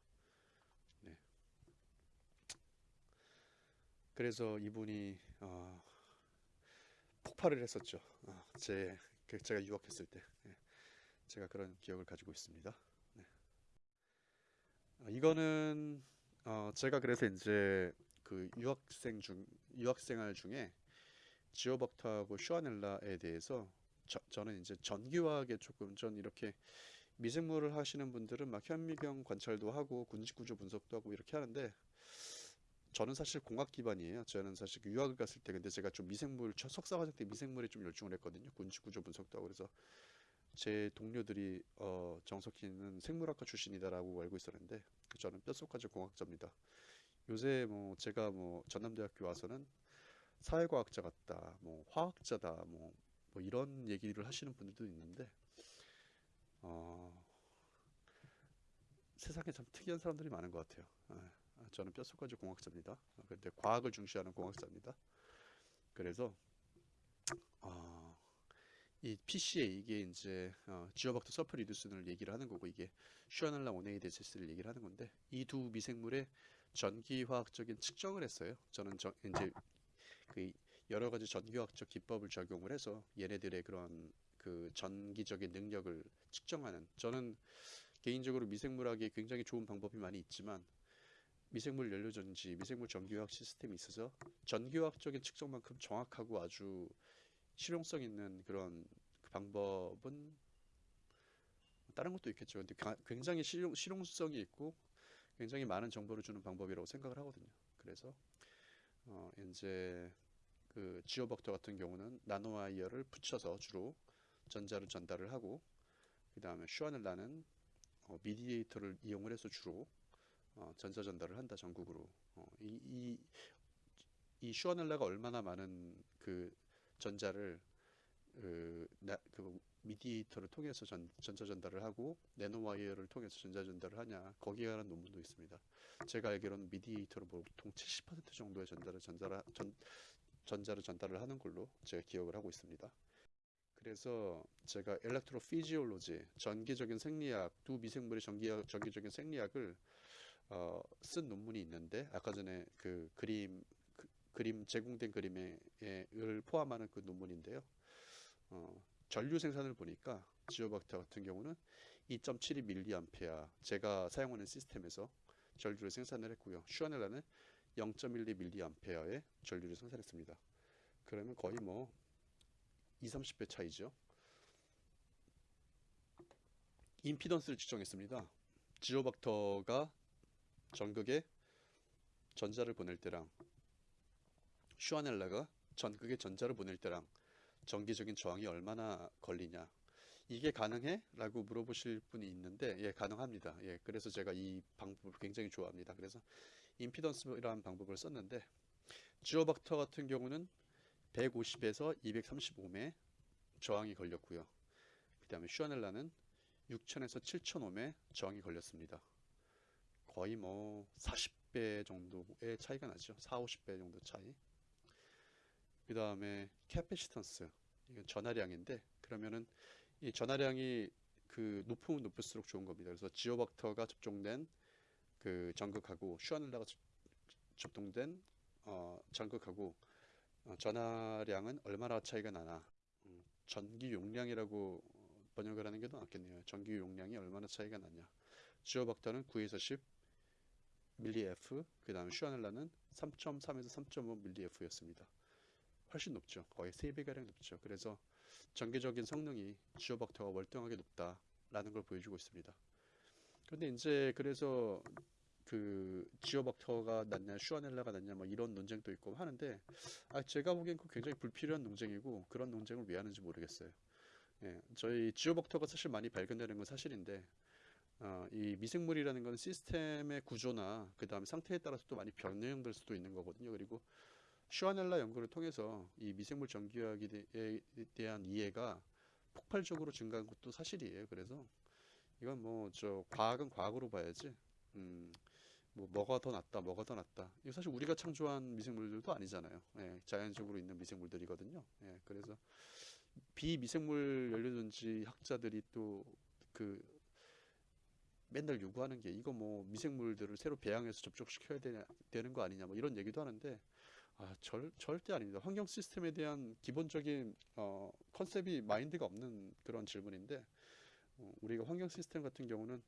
네. 그래서 이분이 어, 폭발을 했었죠. 어, 제그 제가 유학했을 때 예, 제가 그런 기억을 가지고 있습니다. 네. 어, 이거는 어, 제가 그래서 이제 그 유학생 중 유학생활 중에 지오박터하고 슈아넬라에 대해서 저, 저는 이제 전기화학에 조금 전 이렇게 미생물을 하시는 분들은 막 현미경 관찰도 하고 군집구조 분석도 하고 이렇게 하는데 저는 사실 공학 기반이에요. 저는 사실 그 유학을 갔을 때 근데 제가 좀 미생물 첫 석사 과정 때 미생물에 좀 열중을 했거든요. 군집구조 분석도 하고 그래서 제 동료들이 어, 정석희는 생물학과 출신이다라고 알고 있었는데 저는 뼛속까지 공학자입니다. 요새 뭐 제가 뭐 전남대학교 와서는 사회과학자 같다, 뭐 화학자다, 뭐, 뭐 이런 얘기를 하시는 분들도 있는데 어, 세상에 참 특이한 사람들이 많은 것 같아요. 저는 뼛속까지 공학자입니다. 어, 근데 과학을 중시하는 공학자입니다. 그래서 어, 이 PCA 이게 이제 어, Geobacter sulfurreducens를 얘기를 하는 거고 이게 Shewanella oneidensis를 얘기를 하는 건데 이 두 미생물의 전기화학적인 측정을 했어요. 저는 저, 이제 그 여러 가지 전기화학적 기법을 적용을 해서 얘네들의 그런 그 전기적인 능력을 측정하는 저는 개인적으로 미생물학에 굉장히 좋은 방법이 많이 있지만 미생물 연료 전지, 미생물 전기화학 시스템이 있어서 전기화학적인 측정만큼 정확하고 아주 실용성 있는 그런 그 방법은 다른 것도 있겠죠. 근데 가- 굉장히 실용, 실용성이 있고 굉장히 많은 정보를 주는 방법이라고 생각을 하거든요. 그래서 어, 이제 그 지오버터 같은 경우는 나노와이어를 붙여서 주로 전자를 전달을 하고 그 다음에 슈아넬라는 어, 미디에이터를 이용을 해서 주로 어, 전자 전달을 한다 전국으로 어, 이, 이, 이 슈아넬라가 얼마나 많은 그 전자를 그, 나, 그 미디에이터를 통해서 전, 전자 전달을 하고 나노와이어를 통해서 전자 전달을 하냐 거기에 관한 논문도 있습니다. 제가 알기로는 미디에이터로 보통 70% 정도의 전자를 전자를 전, 전자를 전달을 하는 걸로 제가 기억을 하고 있습니다. 그래서 제가 엘렉트로피지올로지 전기적인 생리학 두 미생물의 전기 전기적인 생리학을 어, 쓴 논문이 있는데 아까 전에 그 그림 그, 그림 제공된 그림을 포함하는 그 논문인데요. 어, 전류 생산을 보니까 지오박터 같은 경우는 2.72 밀리암페어 제가 사용하는 시스템에서 전류를 생산을 했고요. 슈아넬라는 0.12 밀리암페어의 전류를 생산했습니다. 그러면 거의 뭐 2, 30배 차이죠. 임피던스를 측정했습니다. 지오박터가 전극에 전자를 보낼 때랑 슈아넬라가 전극에 전자를 보낼 때랑 전기적인 저항이 얼마나 걸리냐. 이게 가능해? 라고 물어보실 분이 있는데 예 가능합니다. 예 그래서 제가 이 방법을 굉장히 좋아합니다. 그래서 임피던스라는 방법을 썼는데 Geobacter 같은 경우는 150에서 235옴의 저항이 걸렸고요. 그 다음에 Shewanella는 6000에서 7000옴의 저항이 걸렸습니다 거의 뭐 40배 정도의 차이가 나죠 4, 50배 정도 차이 그 다음에 capacitance 이건 전하량인데 그러면은 이 전하량이 그 높으면 높을수록 좋은 겁니다. 그래서 Geobacter가 접종된 그 전극하고 슈아넬라가 접- 접종된 어, 전극하고 어, 전하량은 얼마나 차이가 나나 음, 전기 용량이라고 번역을 하는 게 더 낫겠네요. 전기 용량이 얼마나 차이가 나냐. 지오박터는 9에서 10 밀리F 그 다음에 슈아넬라는 3.3에서 3.5 밀리F였습니다. 훨씬 높죠. 거의 3배가량 높죠. 그래서 전기적인 성능이 지오박터가 월등하게 높다라는 걸 보여주고 있습니다. 그런데 이제 그래서 그 지오박터가 낫냐 슈아넬라가 낫냐 뭐 이런 논쟁도 있고 하는데 아 제가 보기엔 그 굉장히 불필요한 논쟁이고 그런 논쟁을 왜 하는지 모르겠어요. 예, 저희 지오박터가 사실 많이 발견되는 건 사실인데 어, 이 미생물이라는 건 시스템의 구조나 그 다음에 상태에 따라서 또 많이 변형될 수도 있는 거거든요. 그리고 슈아넬라 연구를 통해서 이 미생물 전기화학에 대- 대한 이해가 폭발적으로 증가한 것도 사실이에요. 그래서 이건 뭐 저 과학은 과학으로 봐야지. 음, 뭐 뭐가 더 낫다, 뭐가 더 낫다. 이거 사실 우리가 창조한 미생물들도 아니잖아요. 예, 자연적으로 있는 미생물들이거든요. 예, 그래서 비미생물 연료전지 학자들이 또그 맨날 요구하는 게 이거 뭐 미생물들을 새로 배양해서 접촉시켜야 되냐, 되는 거 아니냐 뭐 이런 얘기도 하는데 아, 절, 절대 아닙니다. 환경 시스템에 대한 기본적인 어, 컨셉이 마인드가 없는 그런 질문인데 어, 우리가 환경 시스템 같은 경우는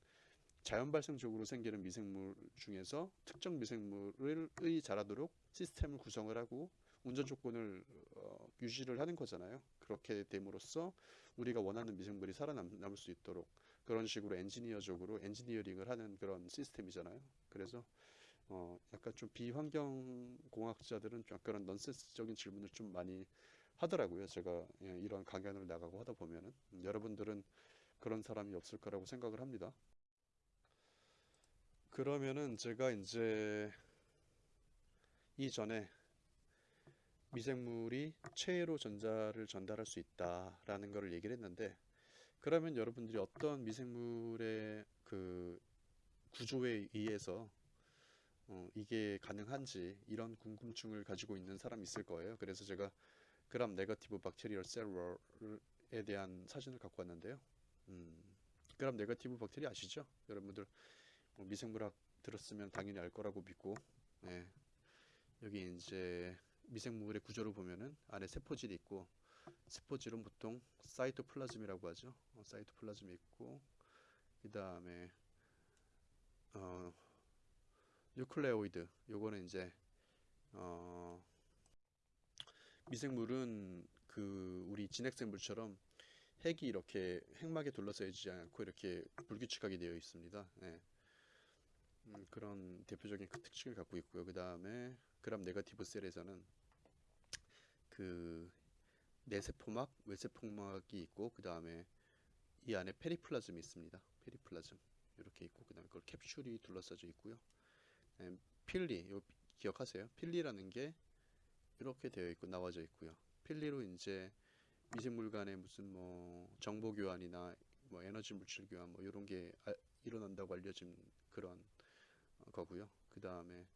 자연 발생적으로 생기는 미생물 중에서 특정 미생물의 자라도록 시스템을 구성을 하고 운전 조건을 어, 유지를 하는 거잖아요. 그렇게 됨으로써 우리가 원하는 미생물이 살아남을 수 있도록 그런 식으로 엔지니어적으로 엔지니어링을 하는 그런 시스템이잖아요. 그래서 어, 약간 좀 비환경 공학자들은 좀 그런 넌센스적인 질문을 좀 많이 하더라고요. 제가 예, 이런 강연을 나가고 하다 보면은 음, 여러분들은 그런 사람이 없을 거라고 생각을 합니다. 그러면은 제가 이제 이전에 미생물이 체로 전자를 전달할 수 있다라는 거를 얘기를 했는데 그러면 여러분들이 어떤 미생물의 그 구조에 의해서 어, 이게 가능한지 이런 궁금증을 가지고 있는 사람이 있을 거예요. 그래서 제가 Gram negative bacterial cell layer에 대한 사진을 갖고 왔는데요. 음, Gram negative 박테리아 아시죠? 여러분들 뭐 미생물학 들었으면 당연히 알 거라고 믿고 네. 여기 이제 미생물의 구조를 보면은 안에 세포질이 있고 세포질은 보통 cytoplasm이라고 하죠. 어, cytoplasm이 있고 그 다음에 어, nucleoid 요거는 이제 어, 미생물은 그 우리 진핵생물처럼 핵이 이렇게 핵막에 둘러싸이지 않고 이렇게 불규칙하게 되어 있습니다. 예. 음, 그런 대표적인 그 특징을 갖고 있고요. 그 다음에 Gram negative cell에서는 그 내세포막, 외세포막이 있고 그 다음에 이 안에 periplasm이 있습니다. periplasm 이렇게 있고 그 다음에 그걸 캡슐이 둘러싸져 있고요. 네, 필리, 요 기억하세요? 필리라는 게 이렇게 되어 있고 나와져 있고요. 필리로 이제 미생물 간의 무슨 뭐 정보 교환이나 뭐 에너지 물질 교환 뭐 이런 게 아- 일어난다고 알려진 그런 어, 거고요. 그 다음에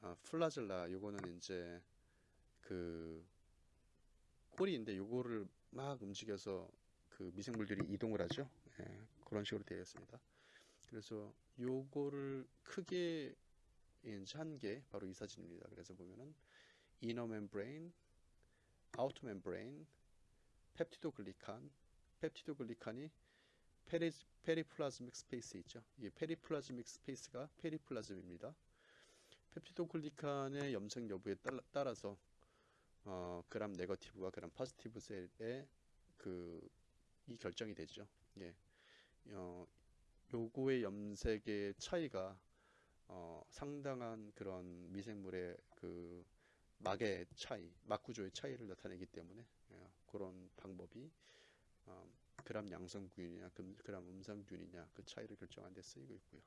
아, 플라젤라 요거는 이제 그 꼬리인데 요거를 막 움직여서 그 미생물들이 이동을 하죠. 예, 그런 식으로 되어 있습니다. 그래서 요거를 크게 이제 한게 바로 이 사진입니다. 그래서 보면은 inner membrane, outer membrane, peptidoglycan, peptidoglycan이 peri, periplasmic space 있죠. 이 periplasmic space가 periplasm입니다. peptidoglycan의 염색 여부에 따라, 따라서 어, Gram negative와 Gram positive cell의 그 이 결정이 되죠. 예. 어, 요거의 염색의 차이가 어, 상당한 그런 미생물의 그 막의 차이, 막 구조의 차이를 나타내기 때문에 예, 그런 방법이 어, 그람 양성균이냐 금- 그람 음성균이냐 그 차이를 결정하는 데 쓰이고 있고요.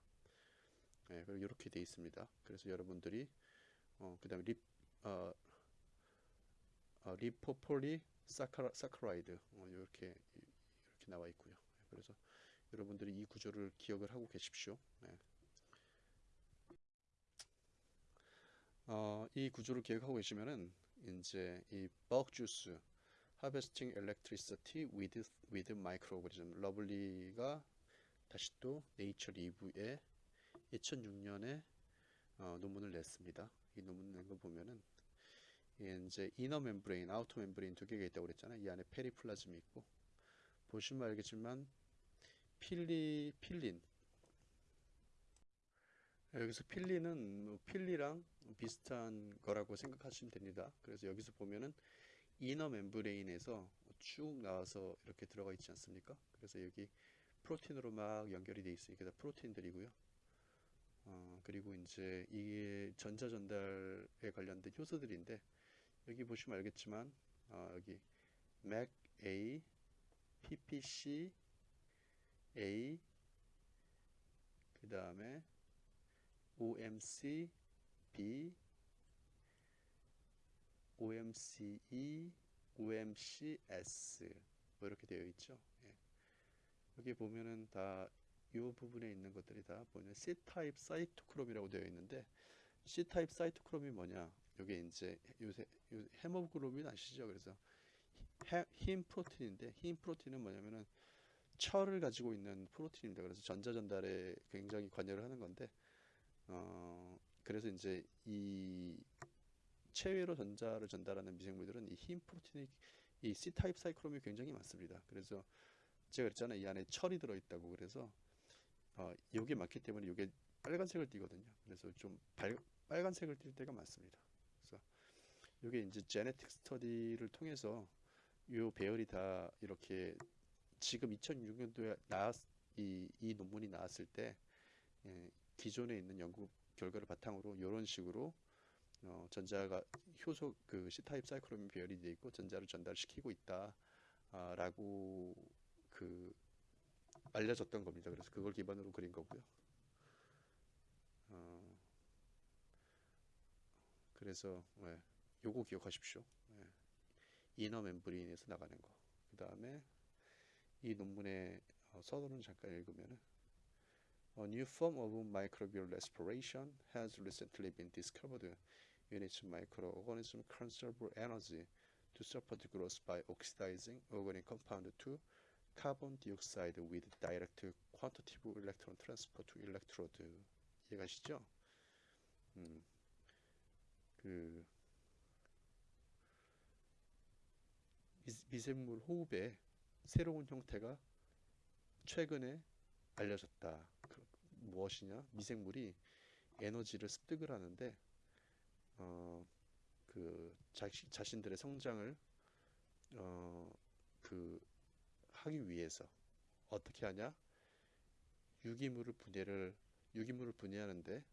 예, 그리고 이렇게 돼 있습니다. 그래서 여러분들이 어, 그 다음에 립 어, 어, lipopoly sacchara, saccharide 어, 이렇게 이렇게 나와 있고요. 예, 그래서 여러분들이 이 구조를 기억을 하고 계십시오. 예. 어, 이 구조를 기억하고 계시면은 이제 이 Bug Juice Harvesting Electricity with with Microorganism Lovley가 다시 또 Nature Review에 2006년에 어, 논문을 냈습니다. 이 논문 낸 거 보면은 이게 이제 inner membrane, outer membrane 두 개가 있다고 그랬잖아요. 이 안에 periplasm이 있고 보시면 알겠지만 pili pilin 여기서 pili는 뭐 pili랑 비슷한 거라고 생각하시면 됩니다. 그래서 여기서 보면은 inner membrane에서 쭉 나와서 이렇게 들어가 있지 않습니까? 그래서 여기 프로틴으로 막 연결이 돼 있으니까 다 프로틴들이고요. 어, 그리고 이제 이게 전자 전달에 관련된 효소들인데 여기 보시면 알겠지만 어, 여기 MAC A, PPC A 그 다음에 OMC B, OMC E, OMC S 뭐 이렇게 되어 있죠. 예. 여기 보면은 다 이 부분에 있는 것들이 다 보면 C-타입 사이토크롬이라고 되어 있는데 C-타입 사이토크롬이 뭐냐? 이게 이제 요새 요 헤모글로빈 아시죠? 그래서 해- 흰 프로틴인데 흰 프로틴은 뭐냐면은 철을 가지고 있는 프로틴입니다. 그래서 전자 전달에 굉장히 관여를 하는 건데 어 그래서 이제 이 체외로 전자를 전달하는 미생물들은 이 흰 프로틴이 이 C-타입 사이클롬이 굉장히 많습니다. 그래서 제가 그랬잖아요. 이 안에 철이 들어 있다고. 그래서 어, 이게 많기 때문에 이게 빨간색을 띠거든요. 그래서 좀 발, 빨간색을 띌 때가 많습니다. 이게 이제 제네틱 스터디를 통해서 이 배열이 다 이렇게 지금 2006년도에 나왔 이, 이 논문이 나왔을 때 예, 기존에 있는 연구 결과를 바탕으로 이런 식으로 어, 전자가 효소 그 C타입 사이클로민 배열이 돼 있고 전자를 전달시키고 있다라고 그 알려졌던 겁니다. 그래서 그걸 기반으로 그린 거고요. 어, 그래서 예, 요거 기억하십시오. 예, 이너 멤브레인에서 나가는 거. 그 다음에 이 논문의 어, 서론을 잠깐 읽으면은 A new form of microbial respiration has recently been discovered in which microorganisms conserve energy to support growth by oxidizing organic compound to carbon dioxide with direct quantitative electron transport to electrode. 이해가시죠? 음, 그 미- 미생물 호흡의 새로운 형태가 최근에 알려졌다. 그, 무엇이냐? 미생물이 에너지를 습득을 하는데 어, 그 자시, 자신들의 성장을 어, 그 하기 위해서 어떻게 하냐? 유기물을 분해를 유기물을 분해하는데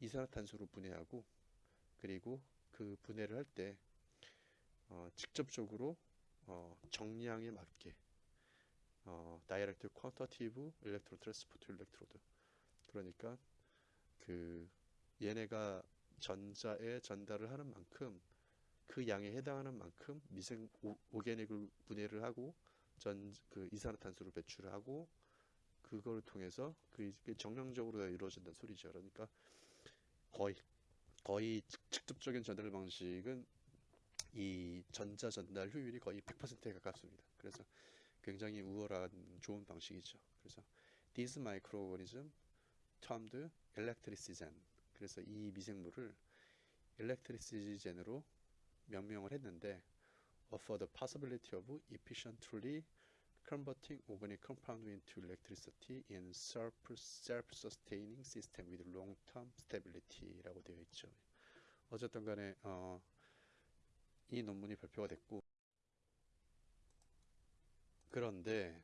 이산화탄소로 분해하고 그리고 그 분해를 할때 어, 직접적으로 어, 정량에 맞게 어, direct quantitative electron transport electrode 그러니까 그 얘네가 전자에 전달을 하는 만큼 그 양에 해당하는 만큼 미생 오, organic을 분해를 하고 전 그 이산화탄소를 배출을 하고 그걸 통해서 그 정량적으로 이루어진다는 소리죠. 그러니까 거의 거의 직- 직접적인 전달 방식은 이 전자 전달 효율이 거의 100%에 가깝습니다. 그래서 굉장히 우월한 좋은 방식이죠. 그래서 these microorganism termed electricigen. 그래서 이 미생물을 electricigen으로 명명을 했는데 offer the possibility of efficiently converting organic compound into electricity in self, self-sustaining system with long-term stability라고 되어 있죠. 어쨌든 간에 어, 이 논문이 발표가 됐고 그런데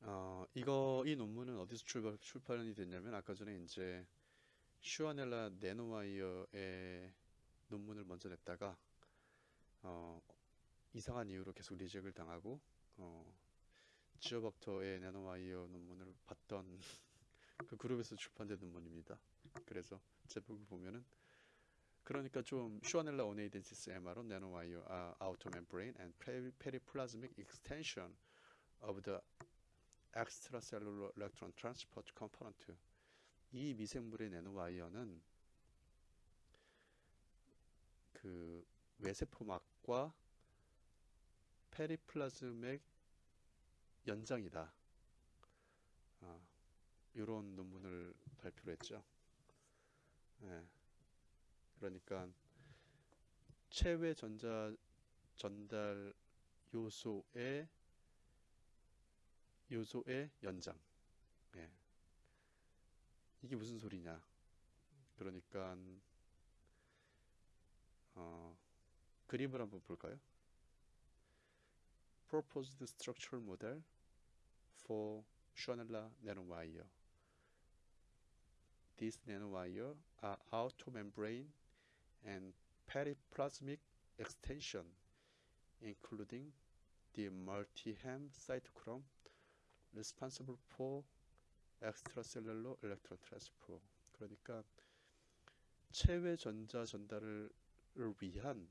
어, 이거 이 논문은 어디서 출발, 출판이 됐냐면 아까 전에 이제 슈아넬라 네노와이어의 논문을 먼저 냈다가 어, 이상한 이유로 계속 리젝을 당하고 어, 지오박터의 네노와이어 논문을 봤던 *laughs* 그 그룹에서 출판된 논문입니다. 그래서 제목을 보면은 그러니까 좀 Shewanella oneidensis MR-1 nanowire are outer membrane and periplasmic extension of the extracellular electron transport component 이 미생물의 네노와이어는 그 외세포막과 periplasmic 연장이다. 아, 이런 논문을 발표를 했죠. 예. 그러니까 체외 전자 전달 요소의 요소의 연장. 예. 이게 무슨 소리냐? 그러니까 어, 그림을 한번 볼까요? Proposed structural model for Schonella nanowire. These nanowire are outer membrane and periplasmic extension, including the multi-hem cytochrome responsible for extracellular electron transfer. 그러니까 체외 전자 전달을 위한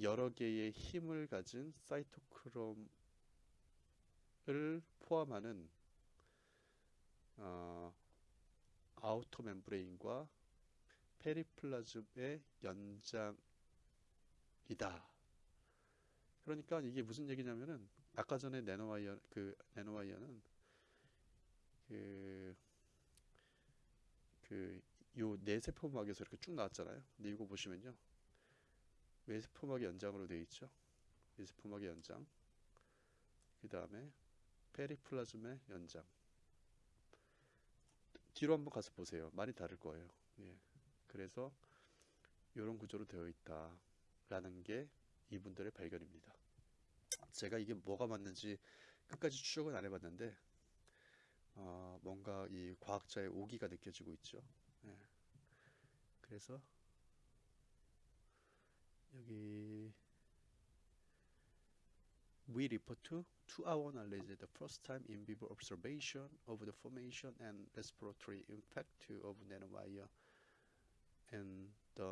여러 개의 heme을 가진 cytochrome 포함하는 어, outer membrane과 periplasm의 연장이다. 그러니까 이게 무슨 얘기냐면은 아까 전에 nanowire 그 나노와이어는 그 그 요 내세포막에서 이렇게 쭉 나왔잖아요. 근데 이거 보시면요. 외세포막의 연장으로 되어 있죠. 외세포막의 연장. 그 다음에 페리플라즘의 연장. 뒤로 한번 가서 보세요. 많이 다를 거예요. 예. 그래서 이런 구조로 되어 있다 라는 게 이분들의 발견입니다. 제가 이게 뭐가 맞는지 끝까지 추적은 안 해봤는데 어, 뭔가 이 과학자의 오기가 느껴지고 있죠. 예. 그래서 여기 we report to to our knowledge the first time in vivo observation of the formation and respiratory impact of nanowire and the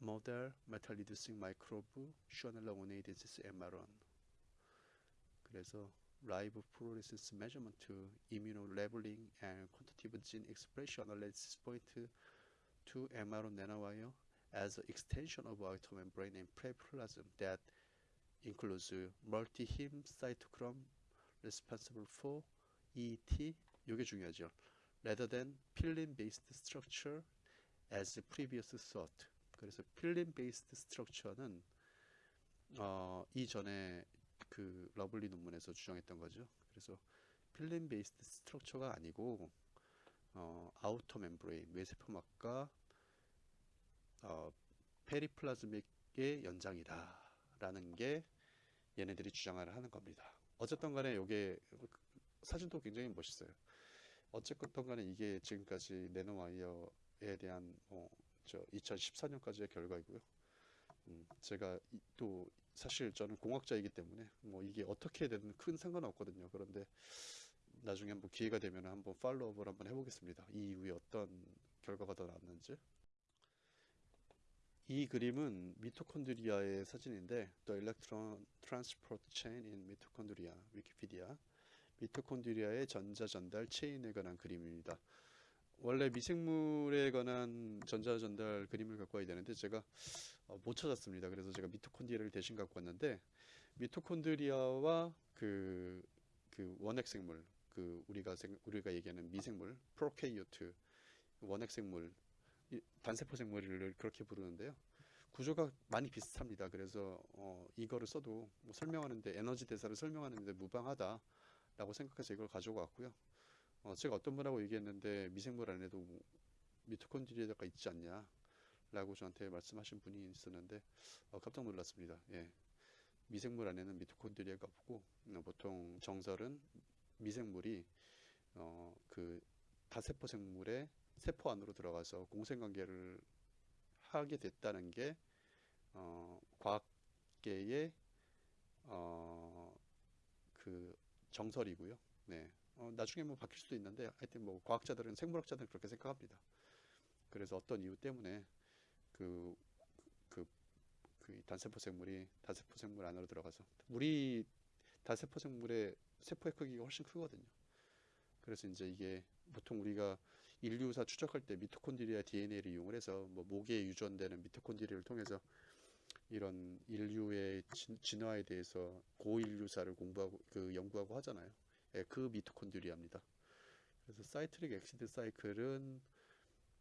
model metal reducing microbe Shonella ONA disease MR1 그래서 live fluorescence measurement to immunolabeling and quantitative gene expression analysis point to MR nanowire as an extension of outer membrane and preplasm that includes multi-heme cytochrome responsible for ET 이게 중요하죠. rather than 필름 based structure as previous thought. 그래서 필름 based structure는 어, 이전에 그 Lovley 논문에서 주장했던 거죠. 그래서 pilin based structure가 아니고 어, outer membrane 외세포막과 어, periplasmic의 연장이다 라는 게 얘네들이 주장을 하는 겁니다. 어쨌든 간에 이게 사진도 굉장히 멋있어요. 어쨌든 간에 이게 지금까지 nanowire 에 대한 뭐, 저 2014년까지의 결과이고요. 음, 제가 이- 또 사실 저는 공학자이기 때문에 뭐 이게 어떻게 되든 큰 상관은 없거든요. 그런데 나중에 한번 기회가 되면 한번 팔로우업을 한번 해보겠습니다. 이 이후에 어떤 결과가 더 나왔는지. 이 그림은 미토콘드리아의 사진인데 The Electron Transport Chain in Mitochondria 위키피디아 미토콘드리아의 전자 전달 체인에 관한 그림입니다. 원래 미생물에 관한 전자 전달 그림을 갖고 와야 되는데 제가 어, 못 찾았습니다. 그래서 제가 미토콘드리아를 대신 갖고 왔는데 미토콘드리아와 그, 그 원핵 생물 그 우리가 생, 우리가 얘기하는 미생물 prokaryote 원핵 생물 이- 단세포 생물을 그렇게 부르는데요. 구조가 많이 비슷합니다. 그래서 어, 이거를 써도 뭐 설명하는데 에너지 대사를 설명하는데 무방하다라고 생각해서 이걸 가지고 왔고요. 어, 제가 어떤 분하고 얘기했는데 미생물 안에도 뭐 미토콘드리아가 있지 않냐 라고 저한테 말씀하신 분이 있었는데 어, 깜짝 놀랐습니다. 예. 미생물 안에는 미토콘드리아가 없고 어, 보통 정설은 미생물이 어, 그 다세포 생물의 세포 안으로 들어가서 공생관계를 하게 됐다는 게 어, 과학계의 어, 그 정설이고요. 네. 어, 나중에 뭐 바뀔 수도 있는데 하여튼 뭐 과학자들은 생물학자들은 그렇게 생각합니다. 그래서 어떤 이유 때문에 그, 그, 그 단세포 생물이 다세포 생물 안으로 들어가서 우리 다세포 생물의 세포의 크기가 훨씬 크거든요. 그래서 이제 이게 보통 우리가 인류사 추적할 때 미토콘드리아 DNA를 이용을 해서 뭐 목에 유전되는 미토콘드리아를 통해서 이런 인류의 진, 진화에 대해서 고인류사를 공부하고 그 연구하고 하잖아요. 예, 그 미토콘드리아입니다. 그래서 citric acid cycle은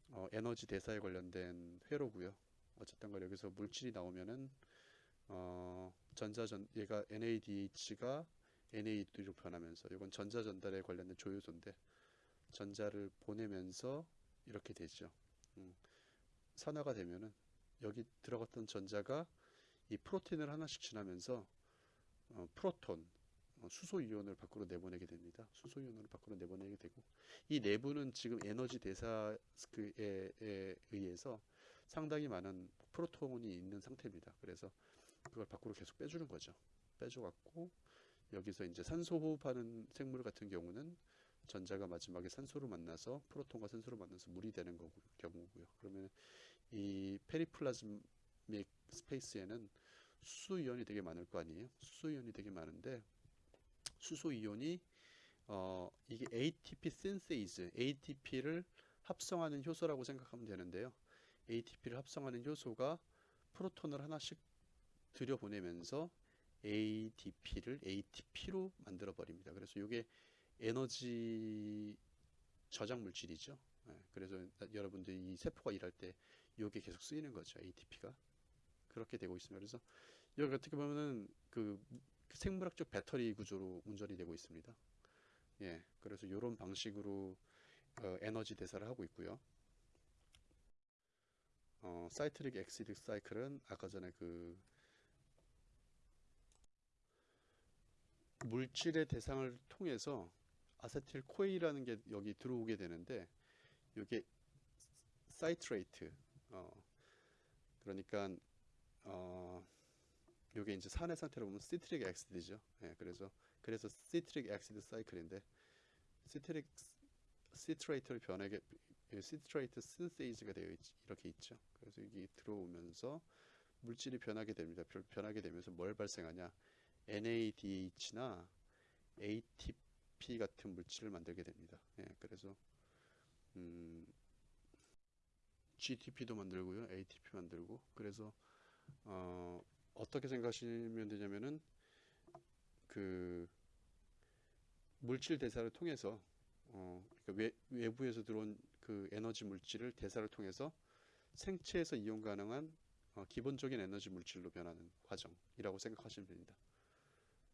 어, 에너지 대사에 관련된 회로고요. 어쨌든 간 여기서 물질이 나오면은 어, 전자전 얘가 NADH가 NAD로 변하면서 이건 전자 전달에 관련된 조효소인데 전자를 보내면서 이렇게 되죠. 음, 산화가 되면은 여기 들어갔던 전자가 이 프로틴을 하나씩 지나면서 어, 프로톤, 어, 수소 이온을 밖으로 내보내게 됩니다. 수소 이온을 밖으로 내보내게 되고 이 내부는 지금 에너지 대사에 에 의해서 상당히 많은 프로톤이 있는 상태입니다. 그래서 그걸 밖으로 계속 빼주는 거죠. 빼줘갖고 여기서 이제 산소 호흡하는 생물 같은 경우는 전자가 마지막에 산소를 만나서 프로톤과 산소를 만나서 물이 되는 거고, 경우고요. 그러면 이 periplasmic space에는 수소 이온이 되게 많을 거 아니에요. 수소 이온이 되게 많은데 수소 이온이 어, 이게 ATP synthase, ATP를 합성하는 효소라고 생각하면 되는데요. ATP를 합성하는 효소가 프로톤을 하나씩 들여보내면서 ADP를 ATP로 만들어 버립니다. 그래서 이게 에너지 저장 물질이죠. 예, 그래서 여러분들이 이 세포가 일할 때 이게 계속 쓰이는 거죠. ATP가 그렇게 되고 있습니다. 그래서 여기 어떻게 보면은 그 생물학적 배터리 구조로 운전이 되고 있습니다. 예, 그래서 이런 방식으로 어, 에너지 대사를 하고 있고요. 어, citric acid cycle은 아까 전에 그 물질의 대사를 통해서 acetyl-CoA라는 게 여기 들어오게 되는데 이게 citrate 어, 그러니까 어, 요게 이제 산의 상태로 보면 citric acid죠. 예, 그래서 그래서 citric acid cycle인데 citric 시트레이트를 변하게 시트레이트 신세이즈가 되어 있, 이렇게 있죠. 그래서 이게 들어오면서 물질이 변하게 됩니다. 변- 변하게 되면서 뭘 발생하냐? NADH나 ATP 같은 물질을 만들게 됩니다. 예, 그래서 음, GTP도 만들고요, ATP 만들고 그래서 어, 어떻게 생각하시면 되냐면은 그 물질 대사를 통해서 어, 그러니까 외, 외부에서 들어온 그 에너지 물질을 대사를 통해서 생체에서 이용 가능한 어, 기본적인 에너지 물질로 변하는 과정이라고 생각하시면 됩니다.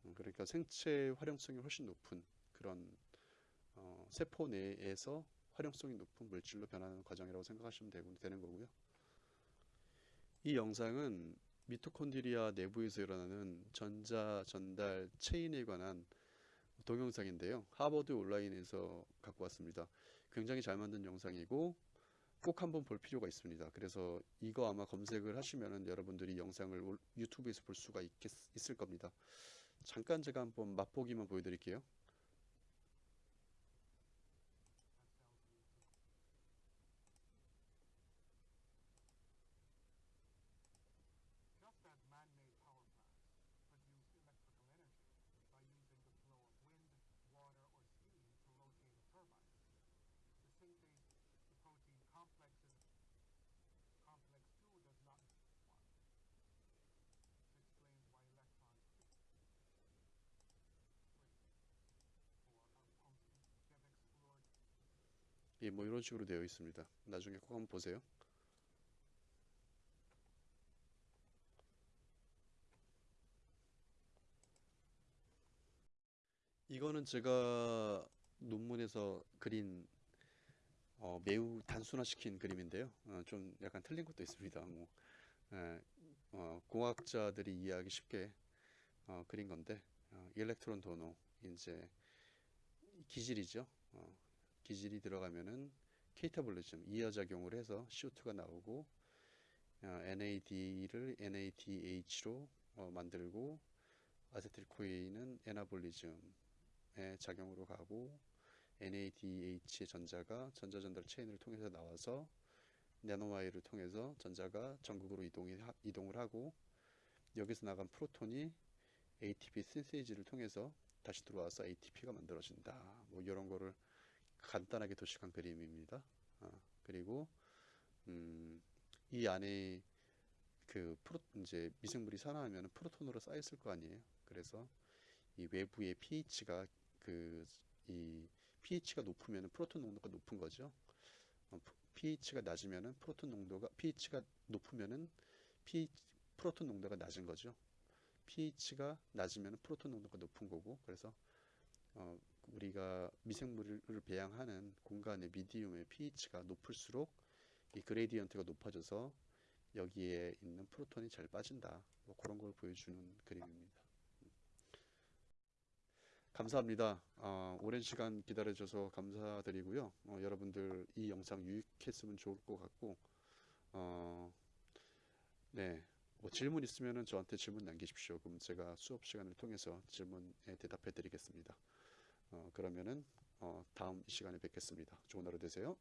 음, 그러니까 생체 활용성이 훨씬 높은 그런 어, 세포 내에서 활용성이 높은 물질로 변하는 과정이라고 생각하시면 되는 거고요. 이 영상은 미토콘드리아 내부에서 일어나는 전자 전달 체인에 관한 동영상인데요. 하버드 온라인에서 갖고 왔습니다. 굉장히 잘 만든 영상이고 꼭 한번 볼 필요가 있습니다. 그래서 이거 아마 검색을 하시면은 여러분들이 영상을 올- 유튜브에서 볼 수가 있겠, 있을 겁니다. 잠깐 제가 한번 맛보기만 보여드릴게요. Just as man-made power plants produce electrical energy by using the flow of wind, water, or steam to rotate a turbine, the synthase the protein complexes complex 2 does not one. This explains why electrons free. Or are pumped get explored 예, 뭐 이런 식으로 되어 있습니다. 나중에 꼭 한번 보세요. 이거는 제가 논문에서 그린 어, 매우 단순화시킨 그림인데요. 어, 좀 약간 틀린 것도 있습니다. 뭐, 예, 어, 공학자들이 이해하기 쉽게 어, 그린 건데 어, 일렉트론 도노 이제 기질이죠. 어, 기질이 들어가면은 케이타볼리즘 이하작용을 해서 CO2가 나오고 어, NAD를 NADH로 어, 만들고 아세틸코인은 에나볼리즘의 작용으로 가고 NADH의 전자가 전자전달 체인을 통해서 나와서 나노와이를 통해서 전자가 전극으로 이동이, 하- 이동을 하고 여기서 나간 프로톤이 ATP 신세이지를 통해서 다시 들어와서 ATP가 만들어진다. 뭐 이런 거를 간단하게 도식한 그림입니다. 어, 그리고 음, 이 안에 그 프로 이제 미생물이 산화하면 프로톤으로 쌓였을 거 아니에요. 그래서 이 외부의 pH가 그 이 pH가 높으면 프로톤 농도가 높은 거죠. 어, pH가 낮으면은 프로톤 농도가 pH가 높으면은 pH, 프로톤 농도가 낮은 거죠. pH가 낮으면 프로톤 농도가 높은 거고 그래서 어, 우리가 미생물을 배양하는 공간의 medium의 pH가 높을수록 이 그레디언트가 높아져서 여기에 있는 프로톤이 잘 빠진다. 뭐 그런 걸 보여주는 그림입니다. 감사합니다. 어, 오랜 시간 기다려줘서 감사드리고요. 어, 여러분들 이 영상 유익했으면 좋을 것 같고, 어, 네, 뭐 질문 있으면은 저한테 질문 남기십시오. 그럼 제가 수업 시간을 통해서 질문에 대답해 드리겠습니다. 어, 그러면은 어, 다음 이 시간에 뵙겠습니다. 좋은 하루 되세요.